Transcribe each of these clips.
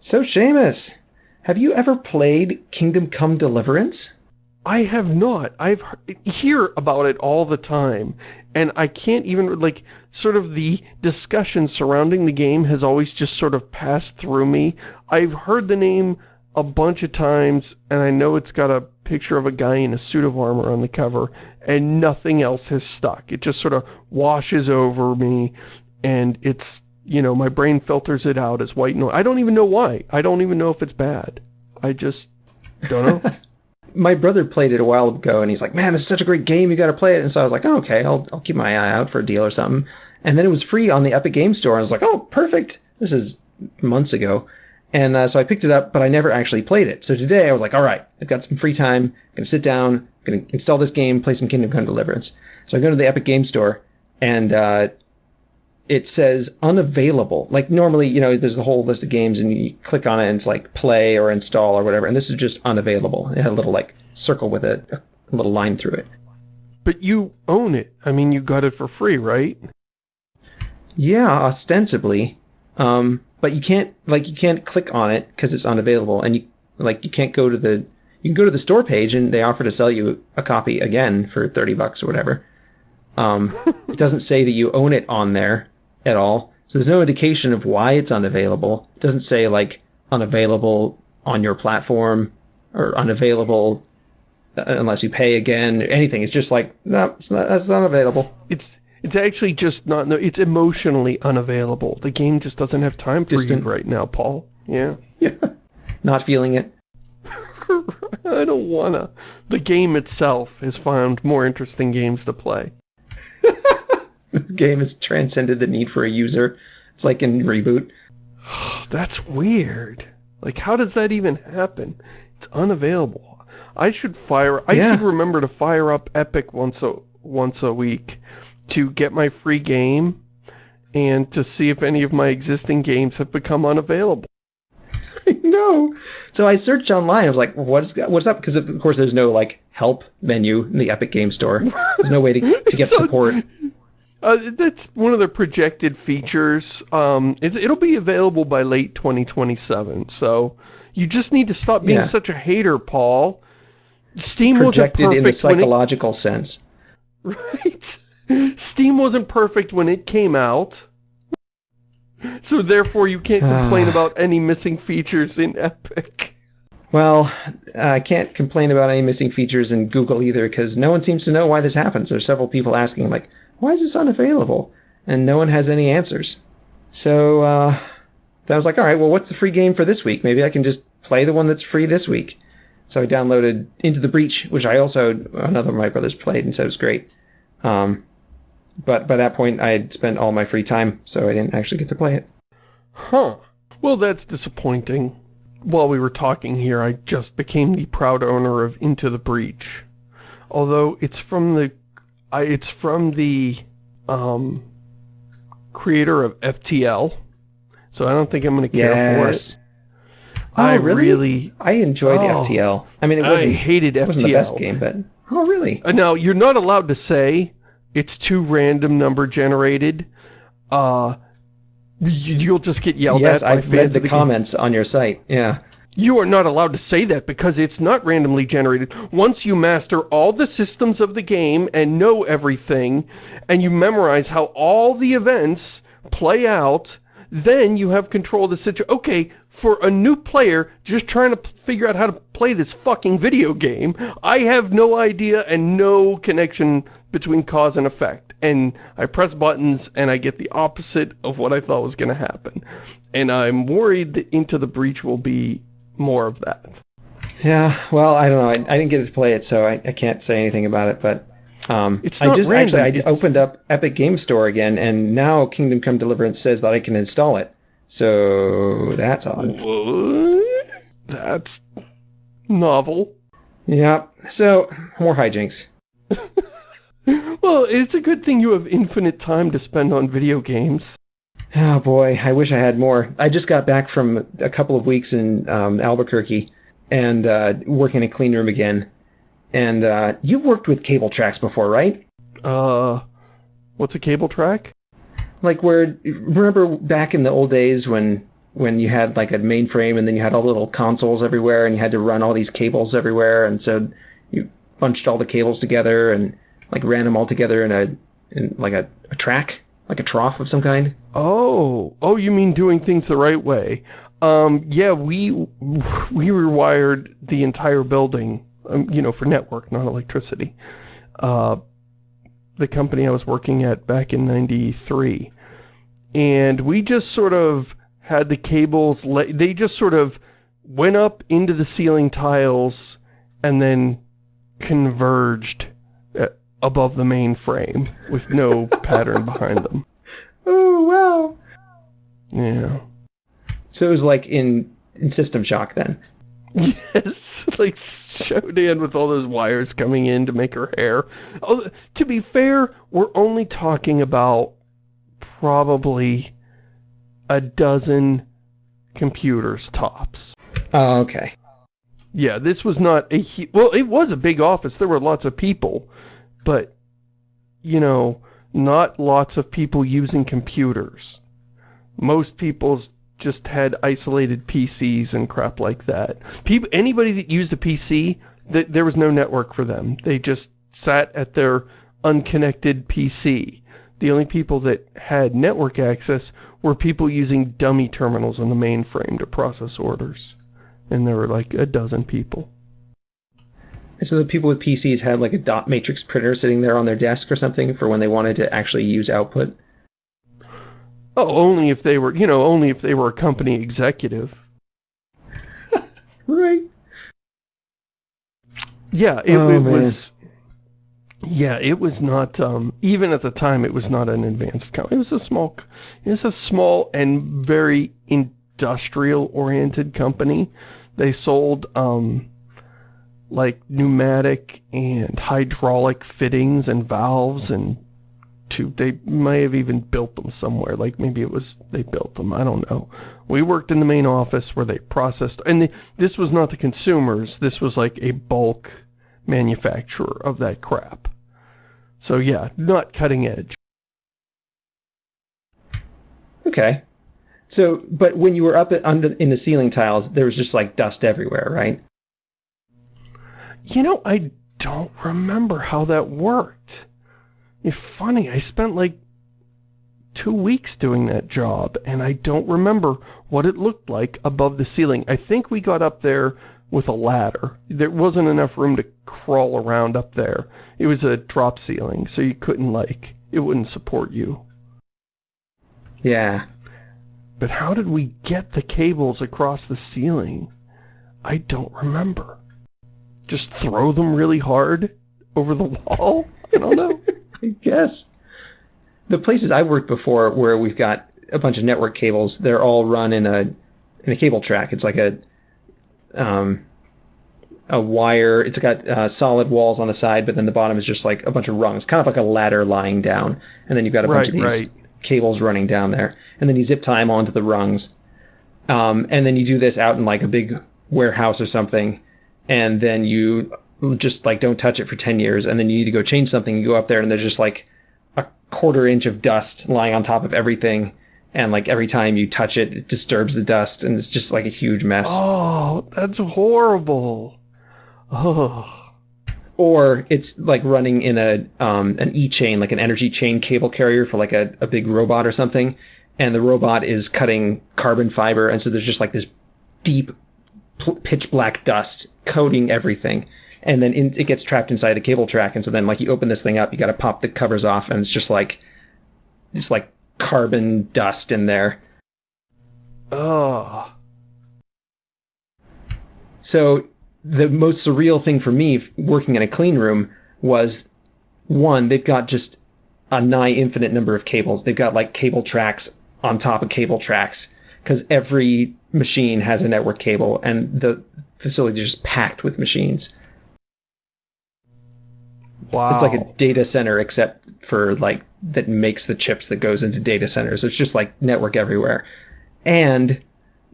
So, Shamus, have you ever played Kingdom Come Deliverance? I have not. I've hear about it all the time, and I can't even, like, sort of the discussion surrounding the game has always just sort of passed through me. I've heard the name a bunch of times, and I know it's got a picture of a guy in a suit of armor on the cover, and nothing else has stuck. It just sort of washes over me, and it's, you know, my brain filters it out as white noise. I don't even know why. I don't even know if it's bad. I just don't know. my brother played it a while ago, and he's like, man, this is such a great game, you gotta play it. And so I was like, oh, okay, I'll, I'll keep my eye out for a deal or something. And then it was free on the Epic Game Store. I was like, oh, perfect. This is months ago. And uh, so I picked it up, but I never actually played it. So today I was like, all right, I've got some free time. I'm going to sit down, I'm going to install this game, play some Kingdom Come Deliverance. So I go to the Epic Game Store, and uh, it says unavailable. Like normally, you know, there's a whole list of games and you click on it and it's like play or install or whatever. And this is just unavailable. It had a little like circle with it, a little line through it. But you own it. I mean, you got it for free, right? Yeah, ostensibly. Um, but you can't like you can't click on it because it's unavailable, and you like you can't go to the you can go to the store page and they offer to sell you a copy again for thirty bucks or whatever. Um, it doesn't say that you own it on there at all, so there's no indication of why it's unavailable. It doesn't say like unavailable on your platform or unavailable uh, unless you pay again. Anything. It's just like no, it's not. It's unavailable. It's it's actually just not, no, it's emotionally unavailable. The game just doesn't have time for Distant. you right now, Paul. Yeah. Yeah. Not feeling it. I don't wanna. The game itself has found more interesting games to play. the game has transcended the need for a user. It's like in Reboot. That's weird. Like, how does that even happen? It's unavailable. I should fire, I yeah. should remember to fire up Epic once a, once a week to get my free game and to see if any of my existing games have become unavailable. no. So I searched online. I was like, what's what's up? Because of course there's no like help menu in the Epic Game Store. There's no way to, to get so, support. Uh, that's one of the projected features. Um, it, will be available by late 2027. So you just need to stop being yeah. such a hater, Paul. Steam projected wasn't perfect in the psychological it, sense. Right. Steam wasn't perfect when it came out. So therefore you can't complain about any missing features in Epic. Well, I can't complain about any missing features in Google either because no one seems to know why this happens. There's several people asking like, why is this unavailable? And no one has any answers. So uh, I was like, all right, well, what's the free game for this week? Maybe I can just play the one that's free this week. So I downloaded Into the Breach, which I also, another of my brothers played and said it was great. Um, but by that point, I had spent all my free time, so I didn't actually get to play it. Huh. Well, that's disappointing. While we were talking here, I just became the proud owner of Into the Breach. Although it's from the... I, it's from the... Um, creator of FTL. So I don't think I'm going to care yes. for it. Oh, I really? really? I enjoyed oh, FTL. I mean, it wasn't, I hated FTL. It wasn't the best game, but... Oh, really? Uh, now, you're not allowed to say it's too random number generated. Uh, you'll just get yelled yes, at. Yes, I've read the, the comments game. on your site. Yeah. You are not allowed to say that because it's not randomly generated. Once you master all the systems of the game and know everything, and you memorize how all the events play out, then you have control of the situation. Okay, for a new player just trying to figure out how to play this fucking video game, I have no idea and no connection between cause and effect. And I press buttons and I get the opposite of what I thought was going to happen. And I'm worried that Into the Breach will be more of that. Yeah, well, I don't know. I, I didn't get to play it, so I, I can't say anything about it, but um, it's I just random. actually I opened up Epic Game Store again, and now Kingdom Come Deliverance says that I can install it. So that's odd. What? That's novel. Yeah. So more hijinks. well, it's a good thing you have infinite time to spend on video games. Oh boy, I wish I had more. I just got back from a couple of weeks in um, Albuquerque and uh, working in a clean room again. And uh, you worked with cable tracks before, right? Uh, what's a cable track? Like where, remember back in the old days when when you had like a mainframe and then you had all the little consoles everywhere and you had to run all these cables everywhere and so you bunched all the cables together and like ran them all together in a in like a, a track like a trough of some kind Oh, oh, you mean doing things the right way. Um, yeah, we, we rewired the entire building, um, you know, for network, not electricity. Uh, the company I was working at back in 93. And we just sort of had the cables, they just sort of went up into the ceiling tiles and then converged above the main frame with no pattern behind them. oh wow Yeah. so it was like in in system shock then Yes, like Shodan with all those wires coming in to make her hair. Oh, to be fair, we're only talking about probably a dozen computers tops. oh okay Yeah, this was not a well, it was a big office. There were lots of people, but you know, not lots of people using computers. Most people just had isolated PCs and crap like that. People, anybody that used a PC, th there was no network for them. They just sat at their unconnected PC. The only people that had network access were people using dummy terminals on the mainframe to process orders. And there were like a dozen people. And so the people with PCs had like a dot matrix printer sitting there on their desk or something for when they wanted to actually use output. Oh, only if they were, you know, only if they were a company executive. Right. Yeah, it, Oh, it was. Yeah, it was not. Um, even at the time, it was not an advanced company. It was a small. c- It was a small and very industrial-oriented company. They sold um, like pneumatic and hydraulic fittings and valves and to they may have even built them somewhere. Like maybe it was they built them. I don't know. We worked in the main office where they processed and the, this was not the consumers. This was like a bulk manufacturer of that crap. So yeah not cutting edge. Okay. So, but when you were up under in the ceiling tiles, there was just like dust everywhere, right? You know i don't remember how that worked. It's funny i spent like two weeks doing that job and i don't remember what it looked like above the ceiling. I think we got up there with a ladder. There wasn't enough room to crawl around up there. It was a drop ceiling so you couldn't like it wouldn't support you. Yeah. but how did we get the cables across the ceiling? I don't remember just throw them really hard over the wall i don't know I guess. The places I've worked before where we've got a bunch of network cables, they're all run in a in a cable track. It's like a um a wire. It's got uh, solid walls on the side, but then the bottom is just like a bunch of rungs, kind of like a ladder lying down. And then you've got a bunch of these right. cables running down there, and then you zip tie them onto the rungs. Um, and then you do this out in like a big warehouse or something, and then you just like don't touch it for 10 years and then you need to go change something you go up there and there's just like a quarter inch of dust lying on top of everything and like every time you touch it it disturbs the dust and it's just like a huge mess Oh, that's horrible. Oh, or it's like running in a um, an e-chain like an energy chain cable carrier for like a, a big robot or something and the robot is cutting carbon fiber and so there's just like this deep pitch black dust coating everything and then in, it gets trapped inside a cable track and so then like you open this thing up you got to pop the covers off and it's just like just like carbon dust in there oh. So the most surreal thing for me working in a clean room was one, they've got just a nigh infinite number of cables. They've got like cable tracks on top of cable tracks because every machine has a network cable and the facility is just packed with machines. Wow. It's like a data center except for like that makes the chips that goes into data centers. It's just like network everywhere. And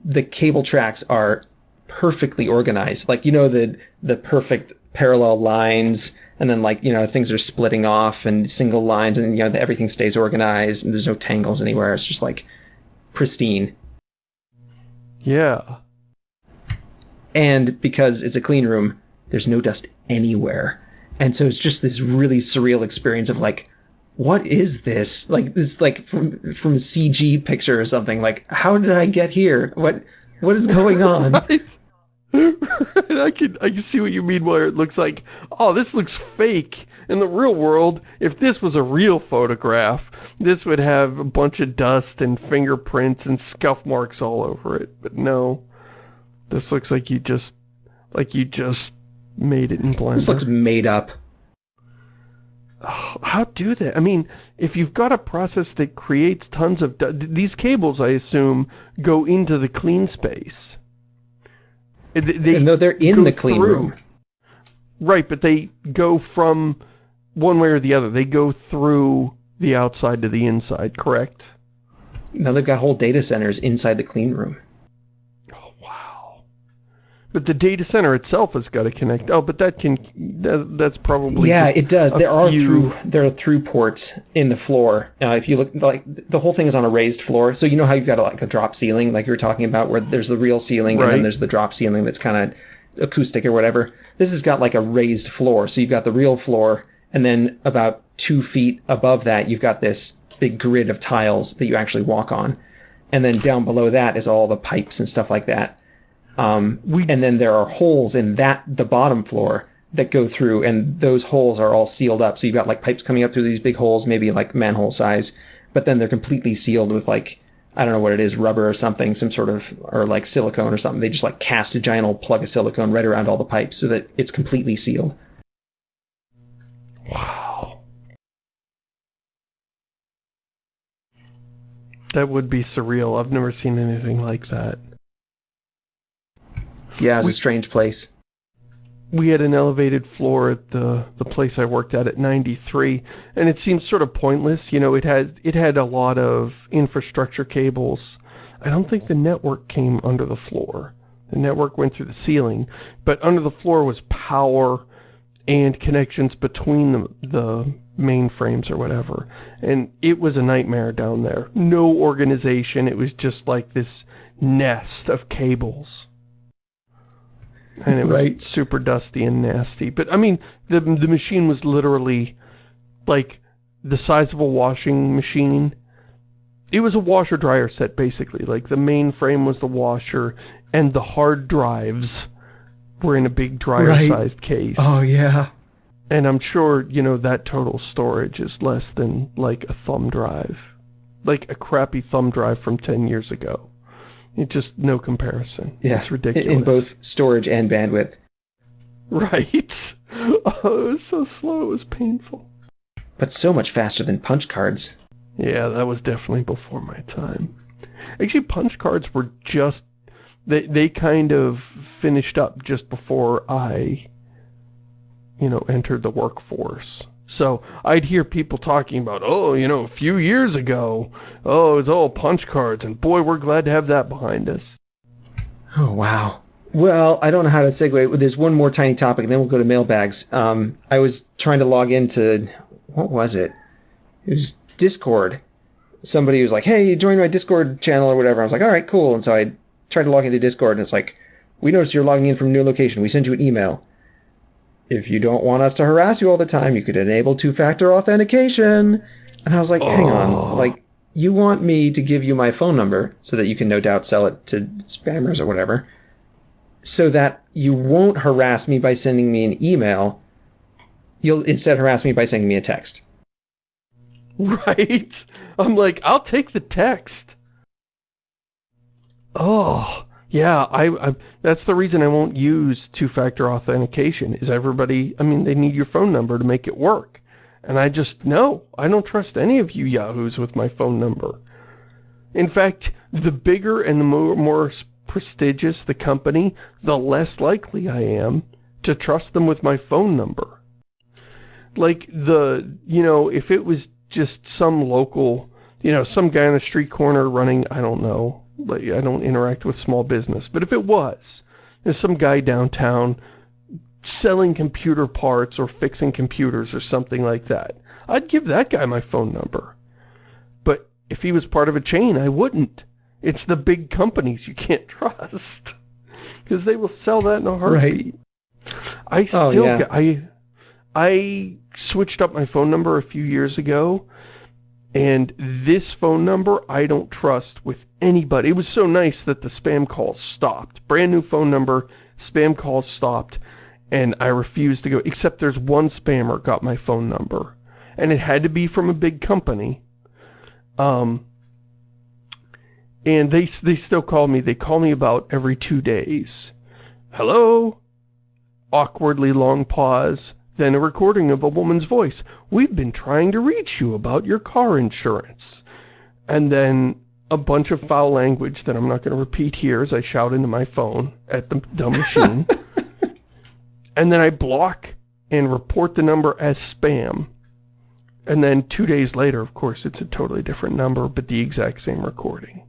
the cable tracks are perfectly organized. Like you know the the perfect parallel lines and then like you know things are splitting off and single lines and you know everything stays organized and there's no tangles anywhere. It's just like pristine. Yeah. And because it's a clean room, there's no dust anywhere. And so it's just this really surreal experience of like, what is this? Like this like from from a CG picture or something. Like, how did I get here? What what is going on? right. I can I can see what you mean where it looks like, oh, this looks fake. In the real world, if this was a real photograph, this would have a bunch of dust and fingerprints and scuff marks all over it. But no. This looks like you just like you just made it in Blender. This looks made up. Oh, how do they? I mean, if you've got a process that creates tons of... These cables, I assume, go into the clean space. They no, they're in the clean through. room. Right, but they go from one way or the other. They go through the outside to the inside, correct? Now they've got whole data centers inside the clean room. But the data center itself has got to connect. Oh, but that can, that, that's probably Yeah, it does. There are through, there are through ports in the floor. Uh, if you look, like, the whole thing is on a raised floor. So you know how you've got a, like a drop ceiling, like you were talking about, where there's the real ceiling right. and then there's the drop ceiling that's kind of acoustic or whatever. This has got like a raised floor. So you've got the real floor and then about two feet above that, you've got this big grid of tiles that you actually walk on. And then down below that is all the pipes and stuff like that. Um, we, and then there are holes in that the bottom floor that go through, and those holes are all sealed up. So you've got like pipes coming up through these big holes, maybe like manhole size, but then they're completely sealed with like I don't know what it is, rubber or something, some sort of or like silicone or something. They just like cast a giant old plug of silicone right around all the pipes so that it's completely sealed. Wow. That would be surreal. I've never seen anything like that. Yeah, it was we, a strange place. We had an elevated floor at the the place I worked at at 93, and it seemed sort of pointless. You know, it had it had a lot of infrastructure cables. I don't think the network came under the floor. The network went through the ceiling, but under the floor was power and connections between the, the mainframes or whatever. And it was a nightmare down there. No organization. It was just like this nest of cables and it was right. super dusty and nasty. But I mean, the the machine was literally like the size of a washing machine. It was a washer dryer set basically. Like the main frame was the washer, and the hard drives were in a big dryer sized case. Oh yeah. And I'm sure, you know, that total storage is less than like a thumb drive. Like a crappy thumb drive from 10 years ago. It just no comparison. Yeah, it's ridiculous. In both storage and bandwidth. Right. Oh, it was so slow. It was painful. But so much faster than punch cards. Yeah, that was definitely before my time. Actually, punch cards were just they they kind of finished up just before I you know entered the workforce. So I'd hear people talking about, oh, you know, a few years ago, oh, it's all punch cards, and boy, we're glad to have that behind us. Oh, wow. Well, I don't know how to segue. There's one more tiny topic, and then we'll go to mailbags. Um, I was trying to log into, what was it? It was Discord. Somebody was like, hey, you join my Discord channel or whatever. I was like, all right, cool. And so I tried to log into Discord, and it's like, we noticed you're logging in from a new location. We sent you an email. If you don't want us to harass you all the time, you could enable two-factor authentication. And I was like, hang on, oh. like, you want me to give you my phone number so that you can no doubt sell it to spammers or whatever, so that you won't harass me by sending me an email. You'll instead harass me by sending me a text. Right? I'm like, I'll take the text. Oh, yeah, I, I, that's the reason I won't use two-factor authentication, is everybody, I mean, they need your phone number to make it work. And I just, no, I don't trust any of you yahoos with my phone number. In fact, the bigger and the more, more prestigious the company, the less likely I am to trust them with my phone number. Like the, you know, if it was just some local, you know, some guy on the street corner running, I don't know, I don't interact with small business. But if it was, there's some guy downtown selling computer parts or fixing computers or something like that, I'd give that guy my phone number. But if he was part of a chain, I wouldn't. It's the big companies you can't trust. Because they will sell that in a heartbeat. Right. I oh, still oh, yeah. I I switched up my phone number a few years ago and this phone number I don't trust with anybody. It was so nice that the spam calls stopped. Brand new phone number, spam calls stopped, and I refused to go, except there's one spammer got my phone number. And it had to be from a big company. Um, and they, they still call me. They call me about every two days. Hello? Awkwardly long pause. Then a recording of a woman's voice. We've been trying to reach you about your car insurance. And then a bunch of foul language that I'm not going to repeat here as I shout into my phone at the dumb machine. and then I block and report the number as spam. And then two days later, of course, it's a totally different number, but the exact same recording.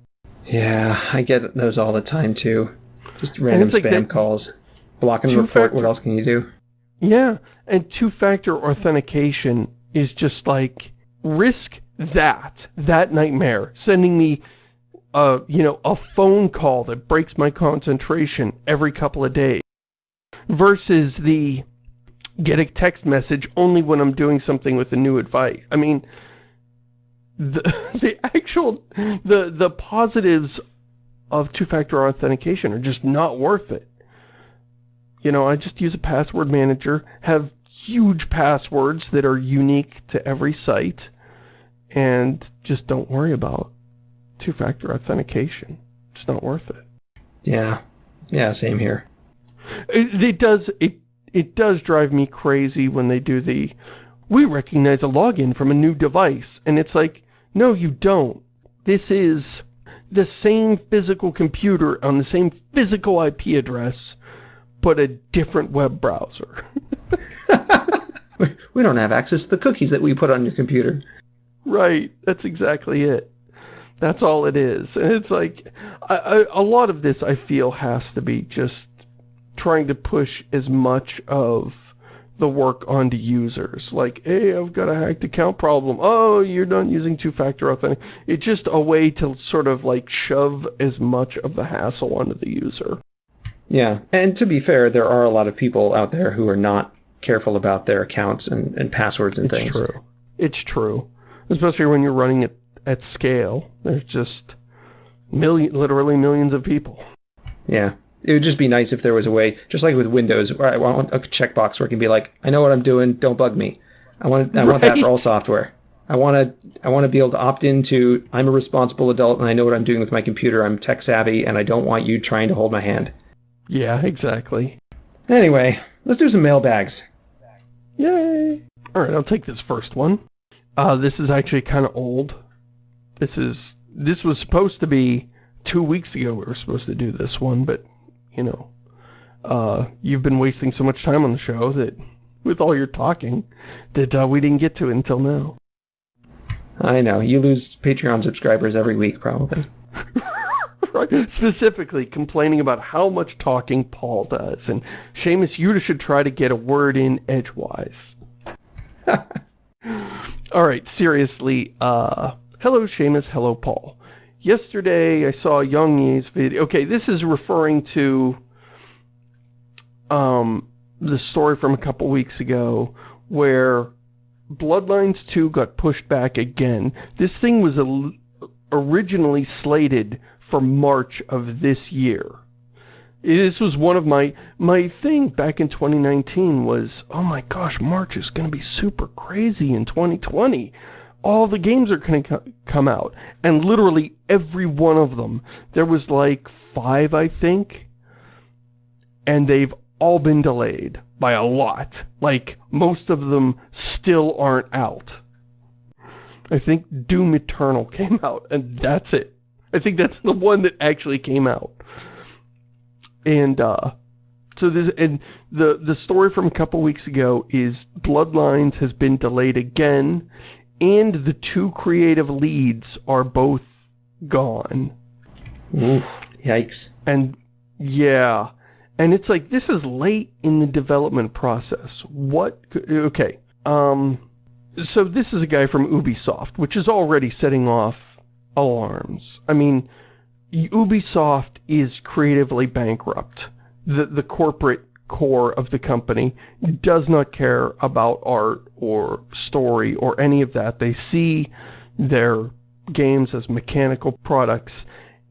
Yeah, I get those all the time too. Just random spam like calls. Block and report, what else can you do? Yeah, and two-factor authentication is just like, risk that, that nightmare, sending me, uh, you know, a phone call that breaks my concentration every couple of days, versus the get a text message only when I'm doing something with a new advice. I mean, the, the actual, the, the positives of two-factor authentication are just not worth it. You know, I just use a password manager, have huge passwords that are unique to every site, and just don't worry about two-factor authentication. It's not worth it. Yeah. Yeah, same here. It, it does, it, it does drive me crazy when they do the, we recognize a login from a new device, and it's like, no, you don't. This is the same physical computer on the same physical IP address but a different web browser. we don't have access to the cookies that we put on your computer. Right, that's exactly it. That's all it is. And it's like, I, I, a lot of this I feel has to be just trying to push as much of the work onto users. Like, hey, I've got a hacked account problem. Oh, you're not using two-factor authentication. It's just a way to sort of like shove as much of the hassle onto the user. Yeah, and to be fair, there are a lot of people out there who are not careful about their accounts and, and passwords and it's things. It's true. It's true. Especially when you're running it at scale. There's just million, literally millions of people. Yeah. It would just be nice if there was a way, just like with Windows, where I want a checkbox where it can be like, I know what I'm doing, don't bug me. I want I right. want that for all software. I want to I want to be able to opt into I'm a responsible adult and I know what I'm doing with my computer. I'm tech savvy and I don't want you trying to hold my hand. Yeah, exactly. Anyway, let's do some mailbags. Yay! Alright, I'll take this first one. Uh, this is actually kind of old. This is, this was supposed to be two weeks ago we were supposed to do this one, but, you know, uh, you've been wasting so much time on the show that, with all your talking, that uh, we didn't get to it until now. I know, you lose Patreon subscribers every week, probably. specifically complaining about how much talking Paul does. And Shamus, you should try to get a word in edgewise. All right, seriously, uh, hello Shamus, hello Paul. Yesterday I saw Yong Yea's video. Okay, this is referring to um, the story from a couple weeks ago where Bloodlines 2 got pushed back again. This thing was originally slated for March of this year. This was one of my, my thing back in 2019 was, oh my gosh, March is going to be super crazy in 2020. All the games are going to come out. And literally every one of them, there was like five, I think. And they've all been delayed by a lot. Like, most of them still aren't out. I think Doom Eternal came out, and that's it. I think that's the one that actually came out. And, uh, so this, and the, the story from a couple weeks ago is Bloodlines has been delayed again, and the two creative leads are both gone. Oof, yikes. And, yeah. And it's like, this is late in the development process. What, okay, um, so this is a guy from Ubisoft, which is already setting off alarms. I mean, Ubisoft is creatively bankrupt. The, the corporate core of the company does not care about art or story or any of that. They see their games as mechanical products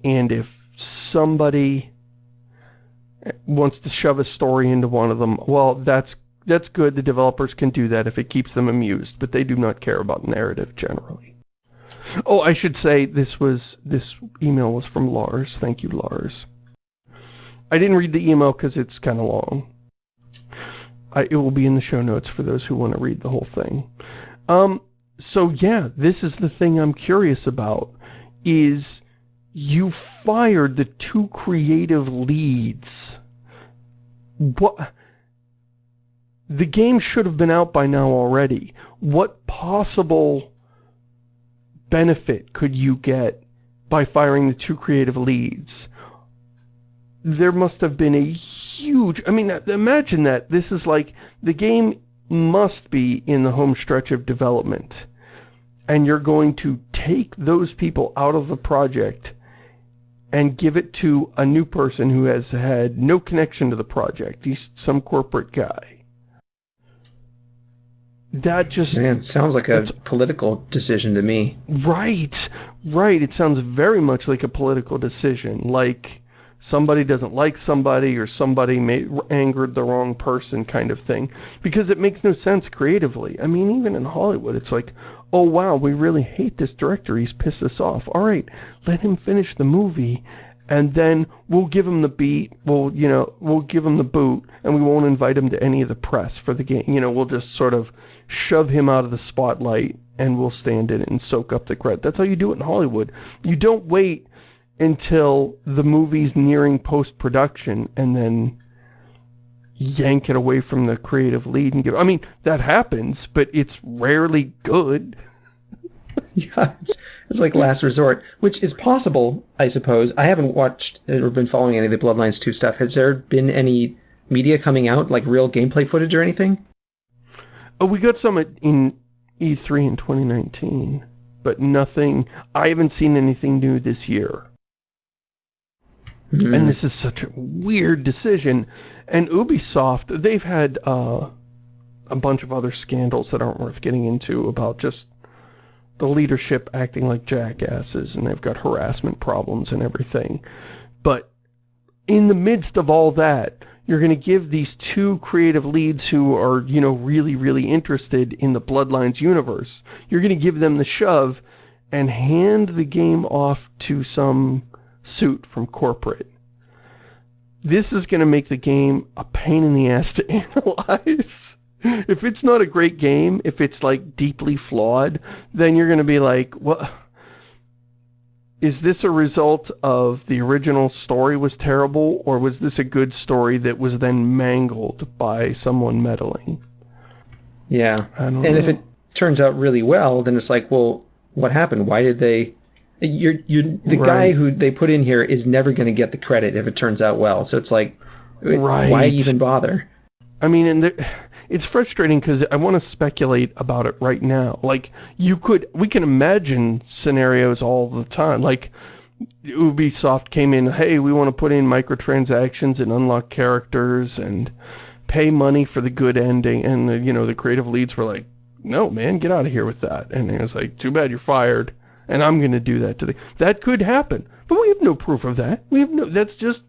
and if somebody wants to shove a story into one of them, well, that's that's good. The developers can do that if it keeps them amused, but they do not care about narrative generally. Oh, I should say this was this email was from Lars. Thank you, Lars. I didn't read the email because it's kind of long. I, it will be in the show notes for those who want to read the whole thing. Um, so yeah, this is the thing I'm curious about, is you fired the two creative leads. What? The game should have been out by now already. What possible benefit could you get by firing the two creative leads? There must have been a huge... I mean, imagine that. This is like... The game must be in the home stretch of development. And you're going to take those people out of the project and give it to a new person who has had no connection to the project. He's some corporate guy. That just... Man, sounds like a political decision to me. Right, right. It sounds very much like a political decision. Like somebody doesn't like somebody or somebody may, angered the wrong person kind of thing. Because it makes no sense creatively. I mean, even in Hollywood, it's like, oh wow, we really hate this director, he's pissed us off. Alright, let him finish the movie, and then we'll give him the beat, we'll, you know, we'll give him the boot, and we won't invite him to any of the press for the game. You know, we'll just sort of shove him out of the spotlight, and we'll stand in it and soak up the credit. That's how you do it in Hollywood. You don't wait until the movie's nearing post-production, and then yank it away from the creative lead and give I mean that happens but it's rarely good yeah it's, it's like last resort which is possible I suppose. I haven't watched or been following any of the Bloodlines 2 stuff. Has there been any media coming out like real gameplay footage or anything? Oh we got some in E3 in 2019 but nothing. I haven't seen anything new this year. Mm. And this is such a weird decision. And Ubisoft, they've had uh, a bunch of other scandals that aren't worth getting into about just the leadership acting like jackasses and they've got harassment problems and everything. But in the midst of all that, you're going to give these two creative leads who are, you know, really, really interested in the Bloodlines universe, you're going to give them the shove and hand the game off to some suit from corporate. This is going to make the game a pain in the ass to analyze. If it's not a great game, if it's like deeply flawed, then you're going to be like, what? Is this a result of the original story was terrible, or was this a good story that was then mangled by someone meddling? Yeah. and know. if it turns out really well, then it's like, well, what happened? Why did they you're you're the right. guy who they put in here is never going to get the credit if it turns out well. So it's like, right. why even bother? I mean, and there, it's frustrating because I want to speculate about it right now. Like, you could, we can imagine scenarios all the time. Like, Ubisoft came in, hey, we want to put in microtransactions and unlock characters and pay money for the good ending. And, the, you know, the creative leads were like, no, man, get out of here with that. And it was like, too bad you're fired and I'm going to do that to the... That could happen, but we have no proof of that. We have no... That's just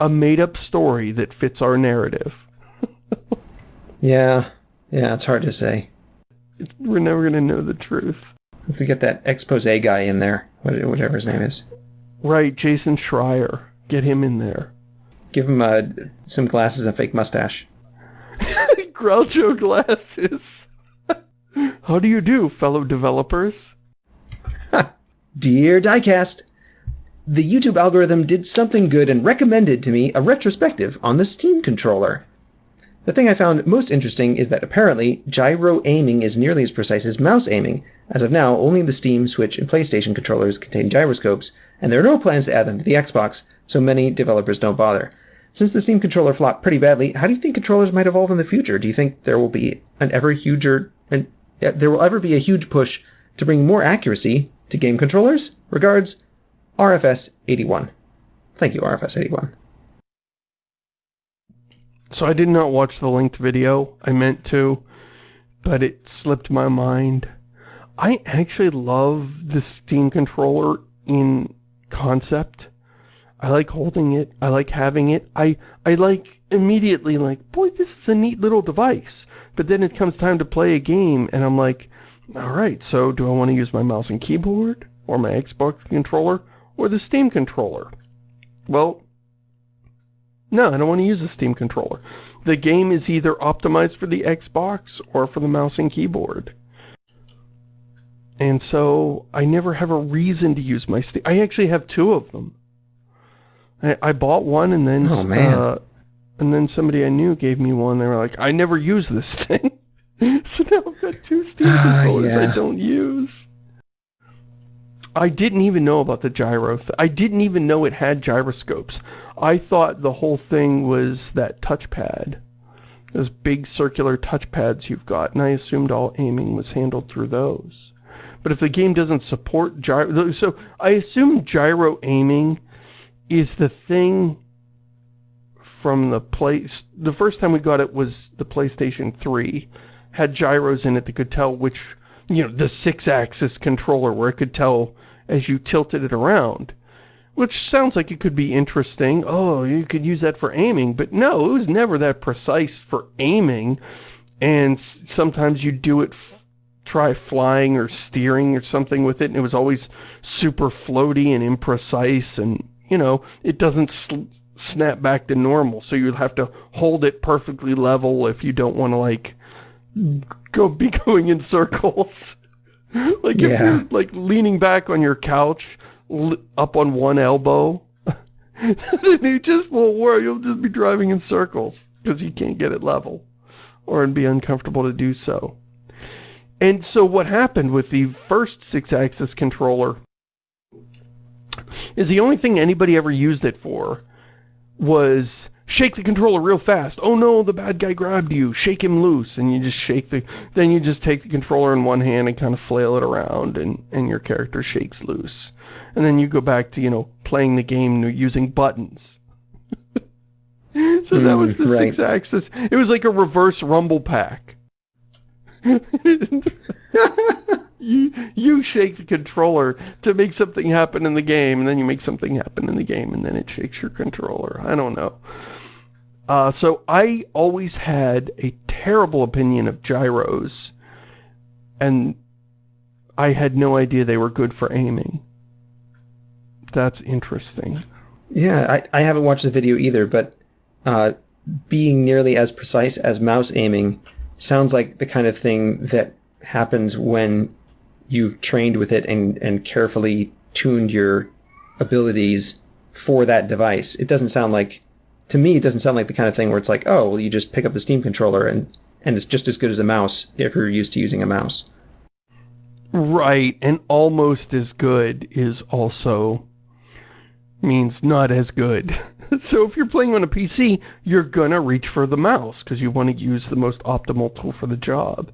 a made-up story that fits our narrative. yeah, yeah, it's hard to say. It's, we're never going to know the truth. Let's get that expose guy in there, whatever his name is. Right, Jason Schreier. Get him in there. Give him uh, some glasses and a fake mustache. Groucho glasses. How do you do, fellow developers? Dear Diecast, the YouTube algorithm did something good and recommended to me a retrospective on the Steam controller. The thing I found most interesting is that apparently gyro aiming is nearly as precise as mouse aiming. As of now, only the Steam, Switch, and PlayStation controllers contain gyroscopes, and there are no plans to add them to the Xbox, so many developers don't bother. Since the Steam controller flopped pretty badly, how do you think controllers might evolve in the future? Do you think there will be an ever huger, an, there will ever be a huge push to bring more accuracy to game controllers. Regards, RFS81. Thank you, RFS81. So I did not watch the linked video. I meant to, but it slipped my mind. I actually love the Steam controller in concept. I like holding it. I like having it. I, I like immediately like, boy, this is a neat little device. But then it comes time to play a game and I'm like, all right, so do I want to use my mouse and keyboard or my Xbox controller or the Steam controller? Well, no, I don't want to use the Steam controller. The game is either optimized for the Xbox or for the mouse and keyboard. And so I never have a reason to use my Steam. I actually have two of them. I, I bought one and then oh, man. Uh, and then somebody I knew gave me one. They were like, I never use this thing. so now I've got two Steam ah, controllers uh, yeah. I don't use. I didn't even know about the gyro. I didn't even know it had gyroscopes. I thought the whole thing was that touchpad. Those big circular touchpads you've got, and I assumed all aiming was handled through those. But if the game doesn't support gyro... So I assume gyro aiming is the thing from the place... The first time we got it was the PlayStation 3. Had gyros in it that could tell which... You know, the six-axis controller where it could tell as you tilted it around. Which sounds like it could be interesting. Oh, you could use that for aiming. But no, it was never that precise for aiming. And sometimes you do it, try flying or steering or something with it. And it was always super floaty and imprecise. And, you know, it doesn't snap back to normal. So you'd have to hold it perfectly level if you don't want to, like, go be going in circles. like if yeah. you're like leaning back on your couch, up on one elbow, then you just won't worry. You'll just be driving in circles because you can't get it level, or it'd be uncomfortable to do so. And so what happened with the first six-axis controller is the only thing anybody ever used it for was shake the controller real fast. Oh no, the bad guy grabbed you. Shake him loose. And you just shake the, then you just take the controller in one hand and kind of flail it around and, and your character shakes loose. And then you go back to, you know, playing the game using buttons. so that was the mm, right. six axis. It was like a reverse rumble pack. you you shake the controller to make something happen in the game and then you make something happen in the game and then it shakes your controller i don't know uh, so I always had a terrible opinion of gyros, and I had no idea they were good for aiming. That's interesting. Yeah, I, I haven't watched the video either, but uh, being nearly as precise as mouse aiming sounds like the kind of thing that happens when you've trained with it and, and carefully tuned your abilities for that device. It doesn't sound like to me, it doesn't sound like the kind of thing where it's like, oh, well, you just pick up the Steam controller and, and it's just as good as a mouse if you're used to using a mouse. Right, and almost as good is also means not as good. so if you're playing on a PC, you're gonna reach for the mouse because you want to use the most optimal tool for the job.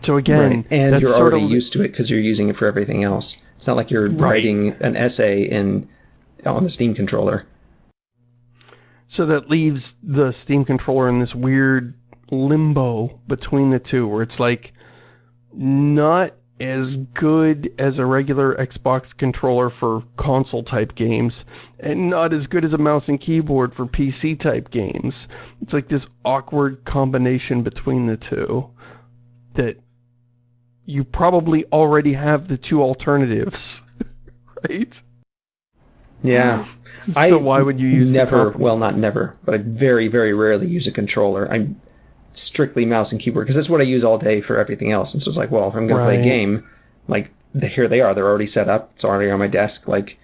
So again, right. and you're already of... used to it because you're using it for everything else. It's not like you're right. writing an essay in on the Steam controller. So that leaves the Steam controller in this weird limbo between the two, where it's like not as good as a regular Xbox controller for console-type games, and not as good as a mouse and keyboard for PC-type games. It's like this awkward combination between the two that you probably already have the two alternatives, right? Yeah. so I why would you use never? Well, not never, but I very, very rarely use a controller. I'm strictly mouse and keyboard because that's what I use all day for everything else. And so it's like, well, if I'm going right. to play a game, like the, here they are, they're already set up. It's already on my desk. Like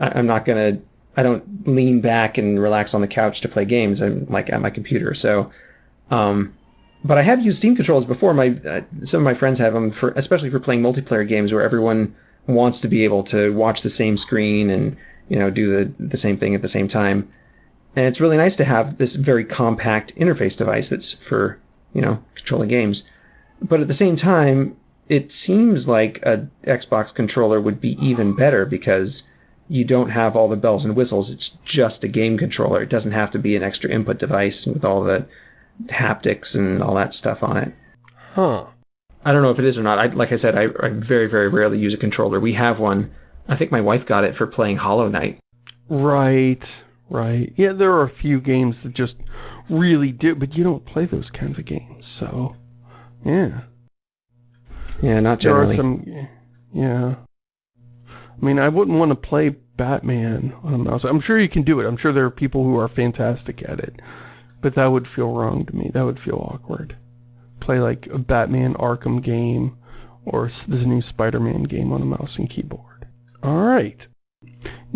I, am not going to. I don't lean back and relax on the couch to play games. I'm like at my computer. So, um, but I have used Steam controllers before. My uh, some of my friends have them for, especially for playing multiplayer games where everyone wants to be able to watch the same screen and you know, do the, the same thing at the same time. And it's really nice to have this very compact interface device that's for, you know, controlling games. But at the same time, it seems like a Xbox controller would be even better because you don't have all the bells and whistles. It's just a game controller. It doesn't have to be an extra input device with all the haptics and all that stuff on it. Huh. I don't know if it is or not. I, like I said, I, I very, very rarely use a controller. We have one. I think my wife got it for playing Hollow Knight. Right, right. Yeah, there are a few games that just really do, but you don't play those kinds of games, so, yeah. Yeah, not generally. There are some, yeah. I mean, I wouldn't want to play Batman on a mouse. I'm sure you can do it. I'm sure there are people who are fantastic at it. But that would feel wrong to me. That would feel awkward. Play like a Batman Arkham game or this new Spider-Man game on a mouse and keyboard. Alright.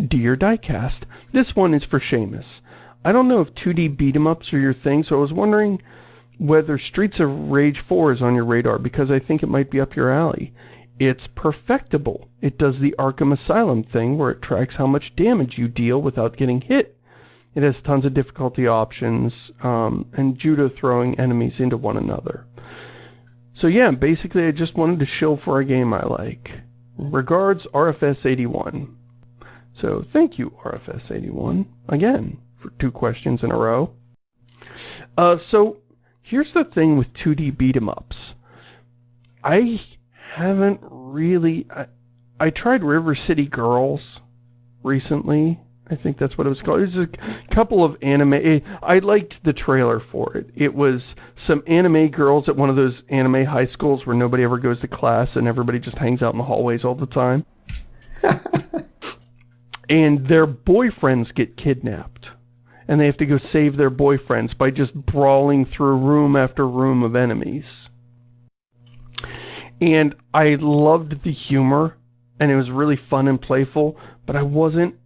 Dear Diecast, this one is for Shamus. I don't know if 2D beat 'em ups are your thing, so I was wondering whether Streets of Rage 4 is on your radar because I think it might be up your alley. It's perfectible. It does the Arkham Asylum thing where it tracks how much damage you deal without getting hit. It has tons of difficulty options um, and judo throwing enemies into one another. So yeah, basically I just wanted to shill for a game I like. Regards, RFS81. So thank you, RFS81, again, for two questions in a row. Uh, so here's the thing with 2D beat 'em ups. I haven't really. I, I tried River City Girls recently. I think that's what it was called. It was a couple of anime. eh, I liked the trailer for it. It was some anime girls at one of those anime high schools where nobody ever goes to class and everybody just hangs out in the hallways all the time. and their boyfriends get kidnapped. And they have to go save their boyfriends by just brawling through room after room of enemies. And I loved the humor, and it was really fun and playful, but I wasn't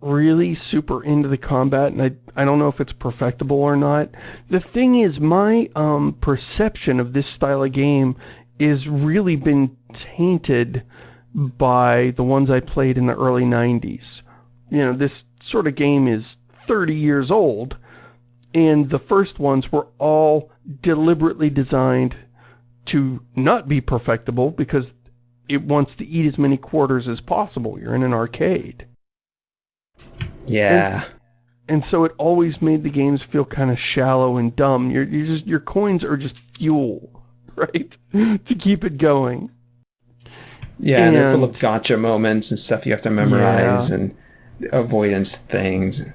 really super into the combat, and I, I don't know if it's perfectible or not. The thing is, my um, perception of this style of game is really been tainted by the ones I played in the early 90s. You know, this sort of game is 30 years old, and the first ones were all deliberately designed to not be perfectible because it wants to eat as many quarters as possible. You're in an arcade. Yeah. And so it always made the games feel kind of shallow and dumb. You're, you just your coins are just fuel, right? to keep it going. Yeah, and they're full of gotcha moments and stuff you have to memorize and avoidance things.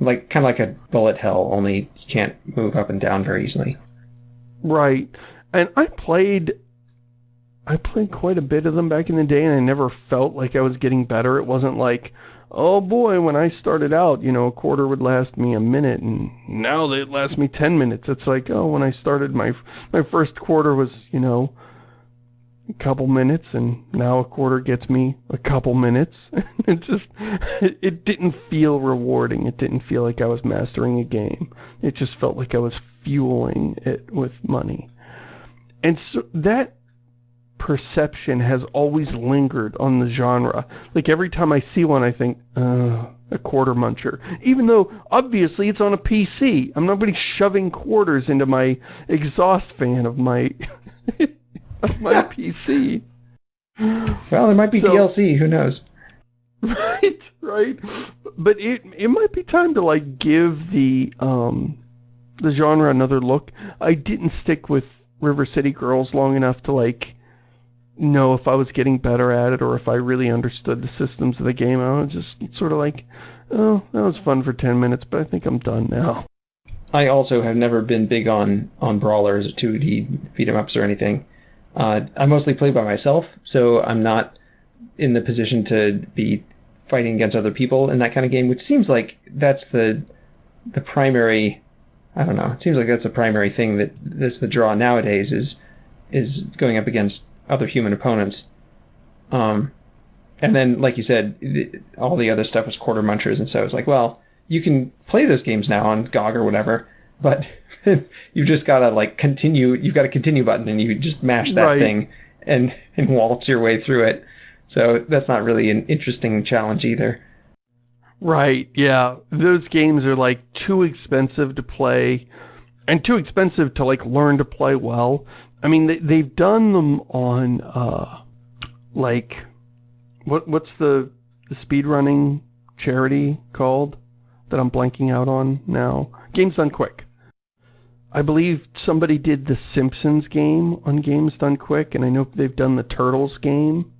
Like kind of like a bullet hell, only you can't move up and down very easily. Right. And I played I played quite a bit of them back in the day and I never felt like I was getting better. It wasn't like, oh boy, when I started out, you know, a quarter would last me a minute and now they last me 10 minutes. It's like, oh, when I started my my first quarter was, you know, a couple minutes and now a quarter gets me a couple minutes. it just it, it didn't feel rewarding. It didn't feel like I was mastering a game. It just felt like I was fueling it with money. And so that perception has always lingered on the genre. Like every time I see one, I think, uh, a quarter muncher. Even though, obviously, it's on a PC. I'm not going to be shoving quarters into my exhaust fan of my, of my PC. Well, there might be So- DLC. Who knows? Right, right. But it it might be time to like give the um the genre another look. I didn't stick with River City Girls long enough to like know if I was getting better at it or if I really understood the systems of the game. I was just sort of like, oh, that was fun for 10 minutes, but I think I'm done now. I also have never been big on on brawlers or 2D beat 'em ups or anything. Uh, I mostly play by myself, so I'm not in the position to be fighting against other people in that kind of game. Which seems like that's the the primary. I don't know. It seems like that's the primary thing that that's the draw nowadays is is going up against other human opponents. Um, and then, like you said, all the other stuff was quarter munchers, and so I was like, well, you can play those games now on GOG or whatever, but you've just got to like continue. You've got a continue button, and you just mash that Right. thing and and waltz your way through it. So that's not really an interesting challenge either. Right, yeah. Those games are like too expensive to play and too expensive to like learn to play well. I mean, they, they've done them on, uh, like, what what's the the speedrunning charity called that I'm blanking out on now? Games Done Quick. I believe somebody did the Simpsons game on Games Done Quick, and I know they've done the Turtles game.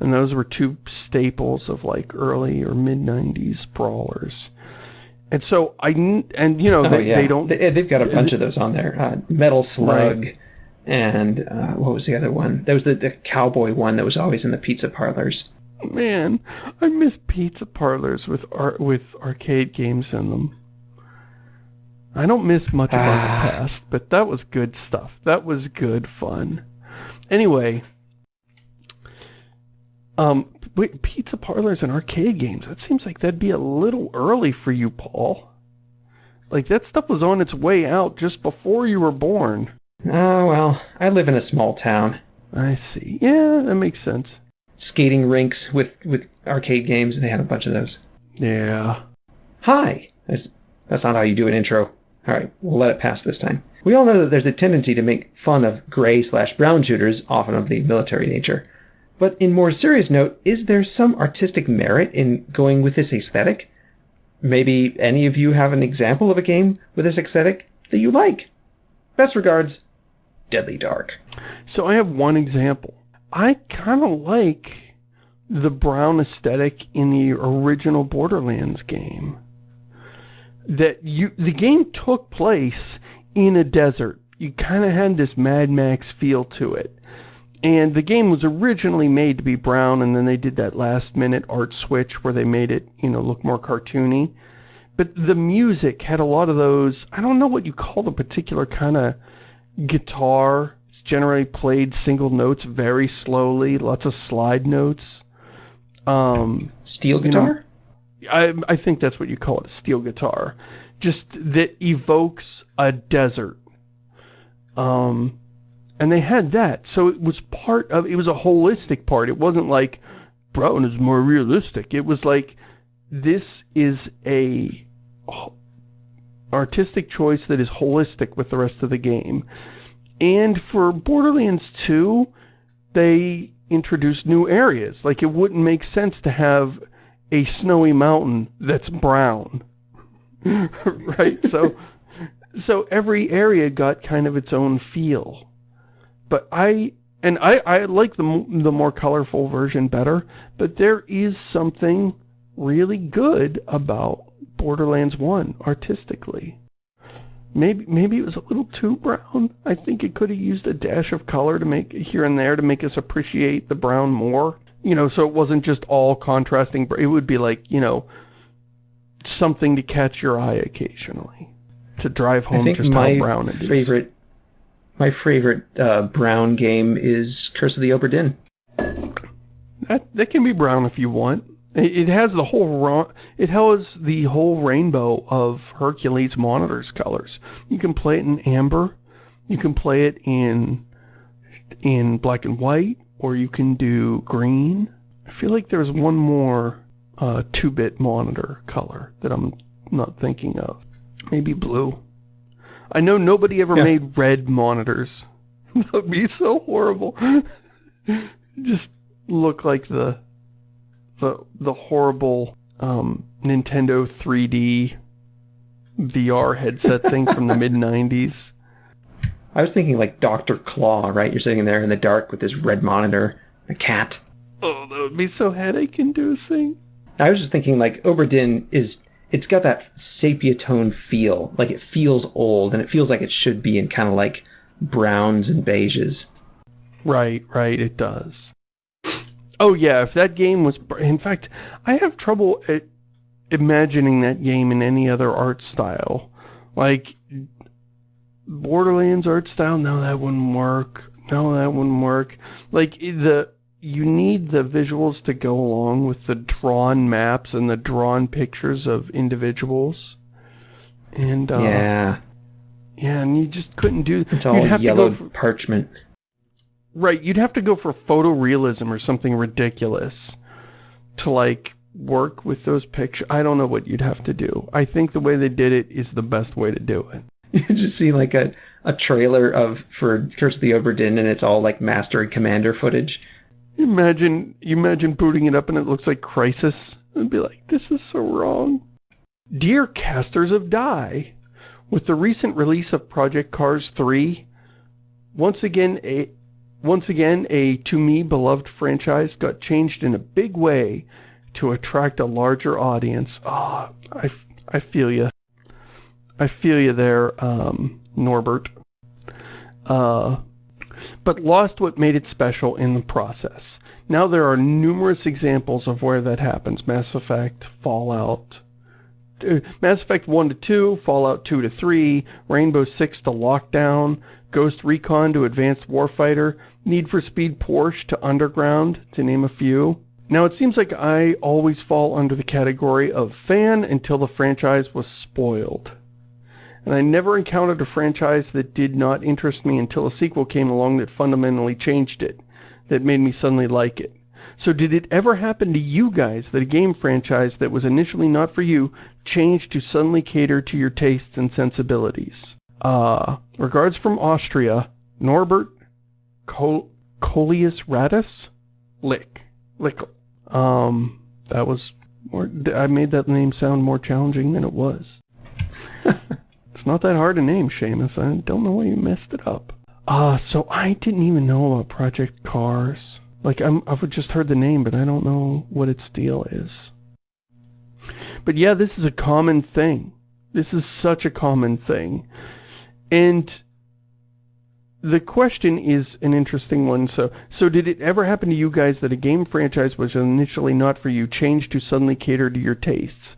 And those were two staples of like early or mid 90s brawlers. And so I, and you know, Oh, they, yeah. they don't, They, have got a bunch of those on there. Uh, Metal Slug, and uh, what was the other one? There was the, the cowboy one that was always in the pizza parlors. man, I miss pizza parlors with art, with arcade games in them. I don't miss much about Ah. the past, but that was good stuff. That was good fun. Anyway, um, wait, pizza parlors and arcade games. That seems like that'd be a little early for you, Paul. Like that stuff was on its way out just before you were born. Oh, well, I live in a small town. I see. Yeah, that makes sense. Skating rinks with, with arcade games, they had a bunch of those. Yeah. Hi! That's, that's not how you do an intro. All right, we'll let it pass this time. We all know that there's a tendency to make fun of gray slash brown shooters, often of the military nature. But in more serious note, is there some artistic merit in going with this aesthetic? Maybe any of you have an example of a game with this aesthetic that you like? Best regards, Deadly Dark. So I have one example. I kind of like the brown aesthetic in the original Borderlands game. That you the game took place in a desert. You kind of had this Mad Max feel to it. And the game was originally made to be brown and then they did that last minute art switch where they made it, you know, look more cartoony. But the music had a lot of those, I don't know what you call the particular kind of guitar. It's generally played single notes very slowly, lots of slide notes. Um, Steel know, guitar? I, I think that's what you call it, steel guitar. Just that evokes a desert. Um, and they had that. So it was part of, it was a holistic part. It wasn't like, Brown is more realistic. It was like, this is a artistic choice that is holistic with the rest of the game. And for Borderlands 2, they introduced new areas. Like, it wouldn't make sense to have a snowy mountain that's brown. right? So, so every area got kind of its own feel. But I, and I, I like the, the more colorful version better, but there is something really good about Borderlands 1 artistically. Maybe maybe it was a little too brown. I think it could have used a dash of color to make here and there to make us appreciate the brown more. You know, so it wasn't just all contrasting. It would be like, you know, something to catch your eye occasionally. To drive home just my how brown it is. favorite, my favorite uh, brown game is Curse of the Obra Dinn. That, that can be brown if you want. It, it has the whole it has the whole rainbow of Hercules monitors colors. You can play it in amber, you can play it in in black and white, or you can do green. I feel like there's one more uh, two-bit monitor color that I'm not thinking of. Maybe blue. I know nobody ever Yeah. made red monitors. that would be so horrible. Just look like the the the horrible um, Nintendo 3D VR headset thing from the mid 90s. I was thinking like Doctor Claw, right? You're sitting there in the dark with this red monitor, a cat. Oh, that would be so headache inducing. I was just thinking like Obra Dinn is it's got that sepia tone feel. Like it feels old and it feels like it should be in kind of like browns and beiges. Right, right, it does. Oh yeah, if that game was in fact, I have trouble at imagining that game in any other art style. Like Borderlands art style, no that wouldn't work. No, that wouldn't work. Like the you need the visuals to go along with the drawn maps and the drawn pictures of individuals. And uh, yeah, yeah, and you just couldn't do. it's all to go for- parchment. Right, you'd have to go for photorealism or something ridiculous to like work with those pictures. I don't know what you'd have to do. I think the way they did it is the best way to do it. You just see like a, a trailer of for Curse of the Obra Dinn and it's all like Master and Commander footage. Imagine, you imagine booting it up and it looks like Crysis. And be like, this is so wrong. Dear casters of Die, with the recent release of Project Cars 3, once again a once again a to me beloved franchise got changed in a big way to attract a larger audience. Ah, oh, I, I feel you. I feel you there, um, Norbert. Uh, but lost what made it special in the process. Now there are numerous examples of where that happens. Mass Effect, Fallout, uh, Mass Effect 1 to 2, Fallout 2 to 3, Rainbow Six to Lockdown, Ghost Recon to Advanced Warfighter, Need for Speed Porsche to Underground, to name a few. Now it seems like I always fall under the category of fan until the franchise was spoiled and I never encountered a franchise that did not interest me until a sequel came along that fundamentally changed it, that made me suddenly like it. So did it ever happen to you guys that a game franchise that was initially not for you changed to suddenly cater to your tastes and sensibilities? Uh, regards from Austria, Norbert Col Coleus Radis? Lick. Lick. Um, that was more, I made that name sound more challenging than it was. It's not that hard to name, Shamus. I don't know why you messed it up. Uh, so I didn't even know about Project Cars. Like, I'm, I've just heard the name, but I don't know what its deal is. But yeah, this is a common thing. This is such a common thing. And the question is an interesting one. So, so did it ever happen to you guys that a game franchise was initially not for you, changed to suddenly cater to your tastes?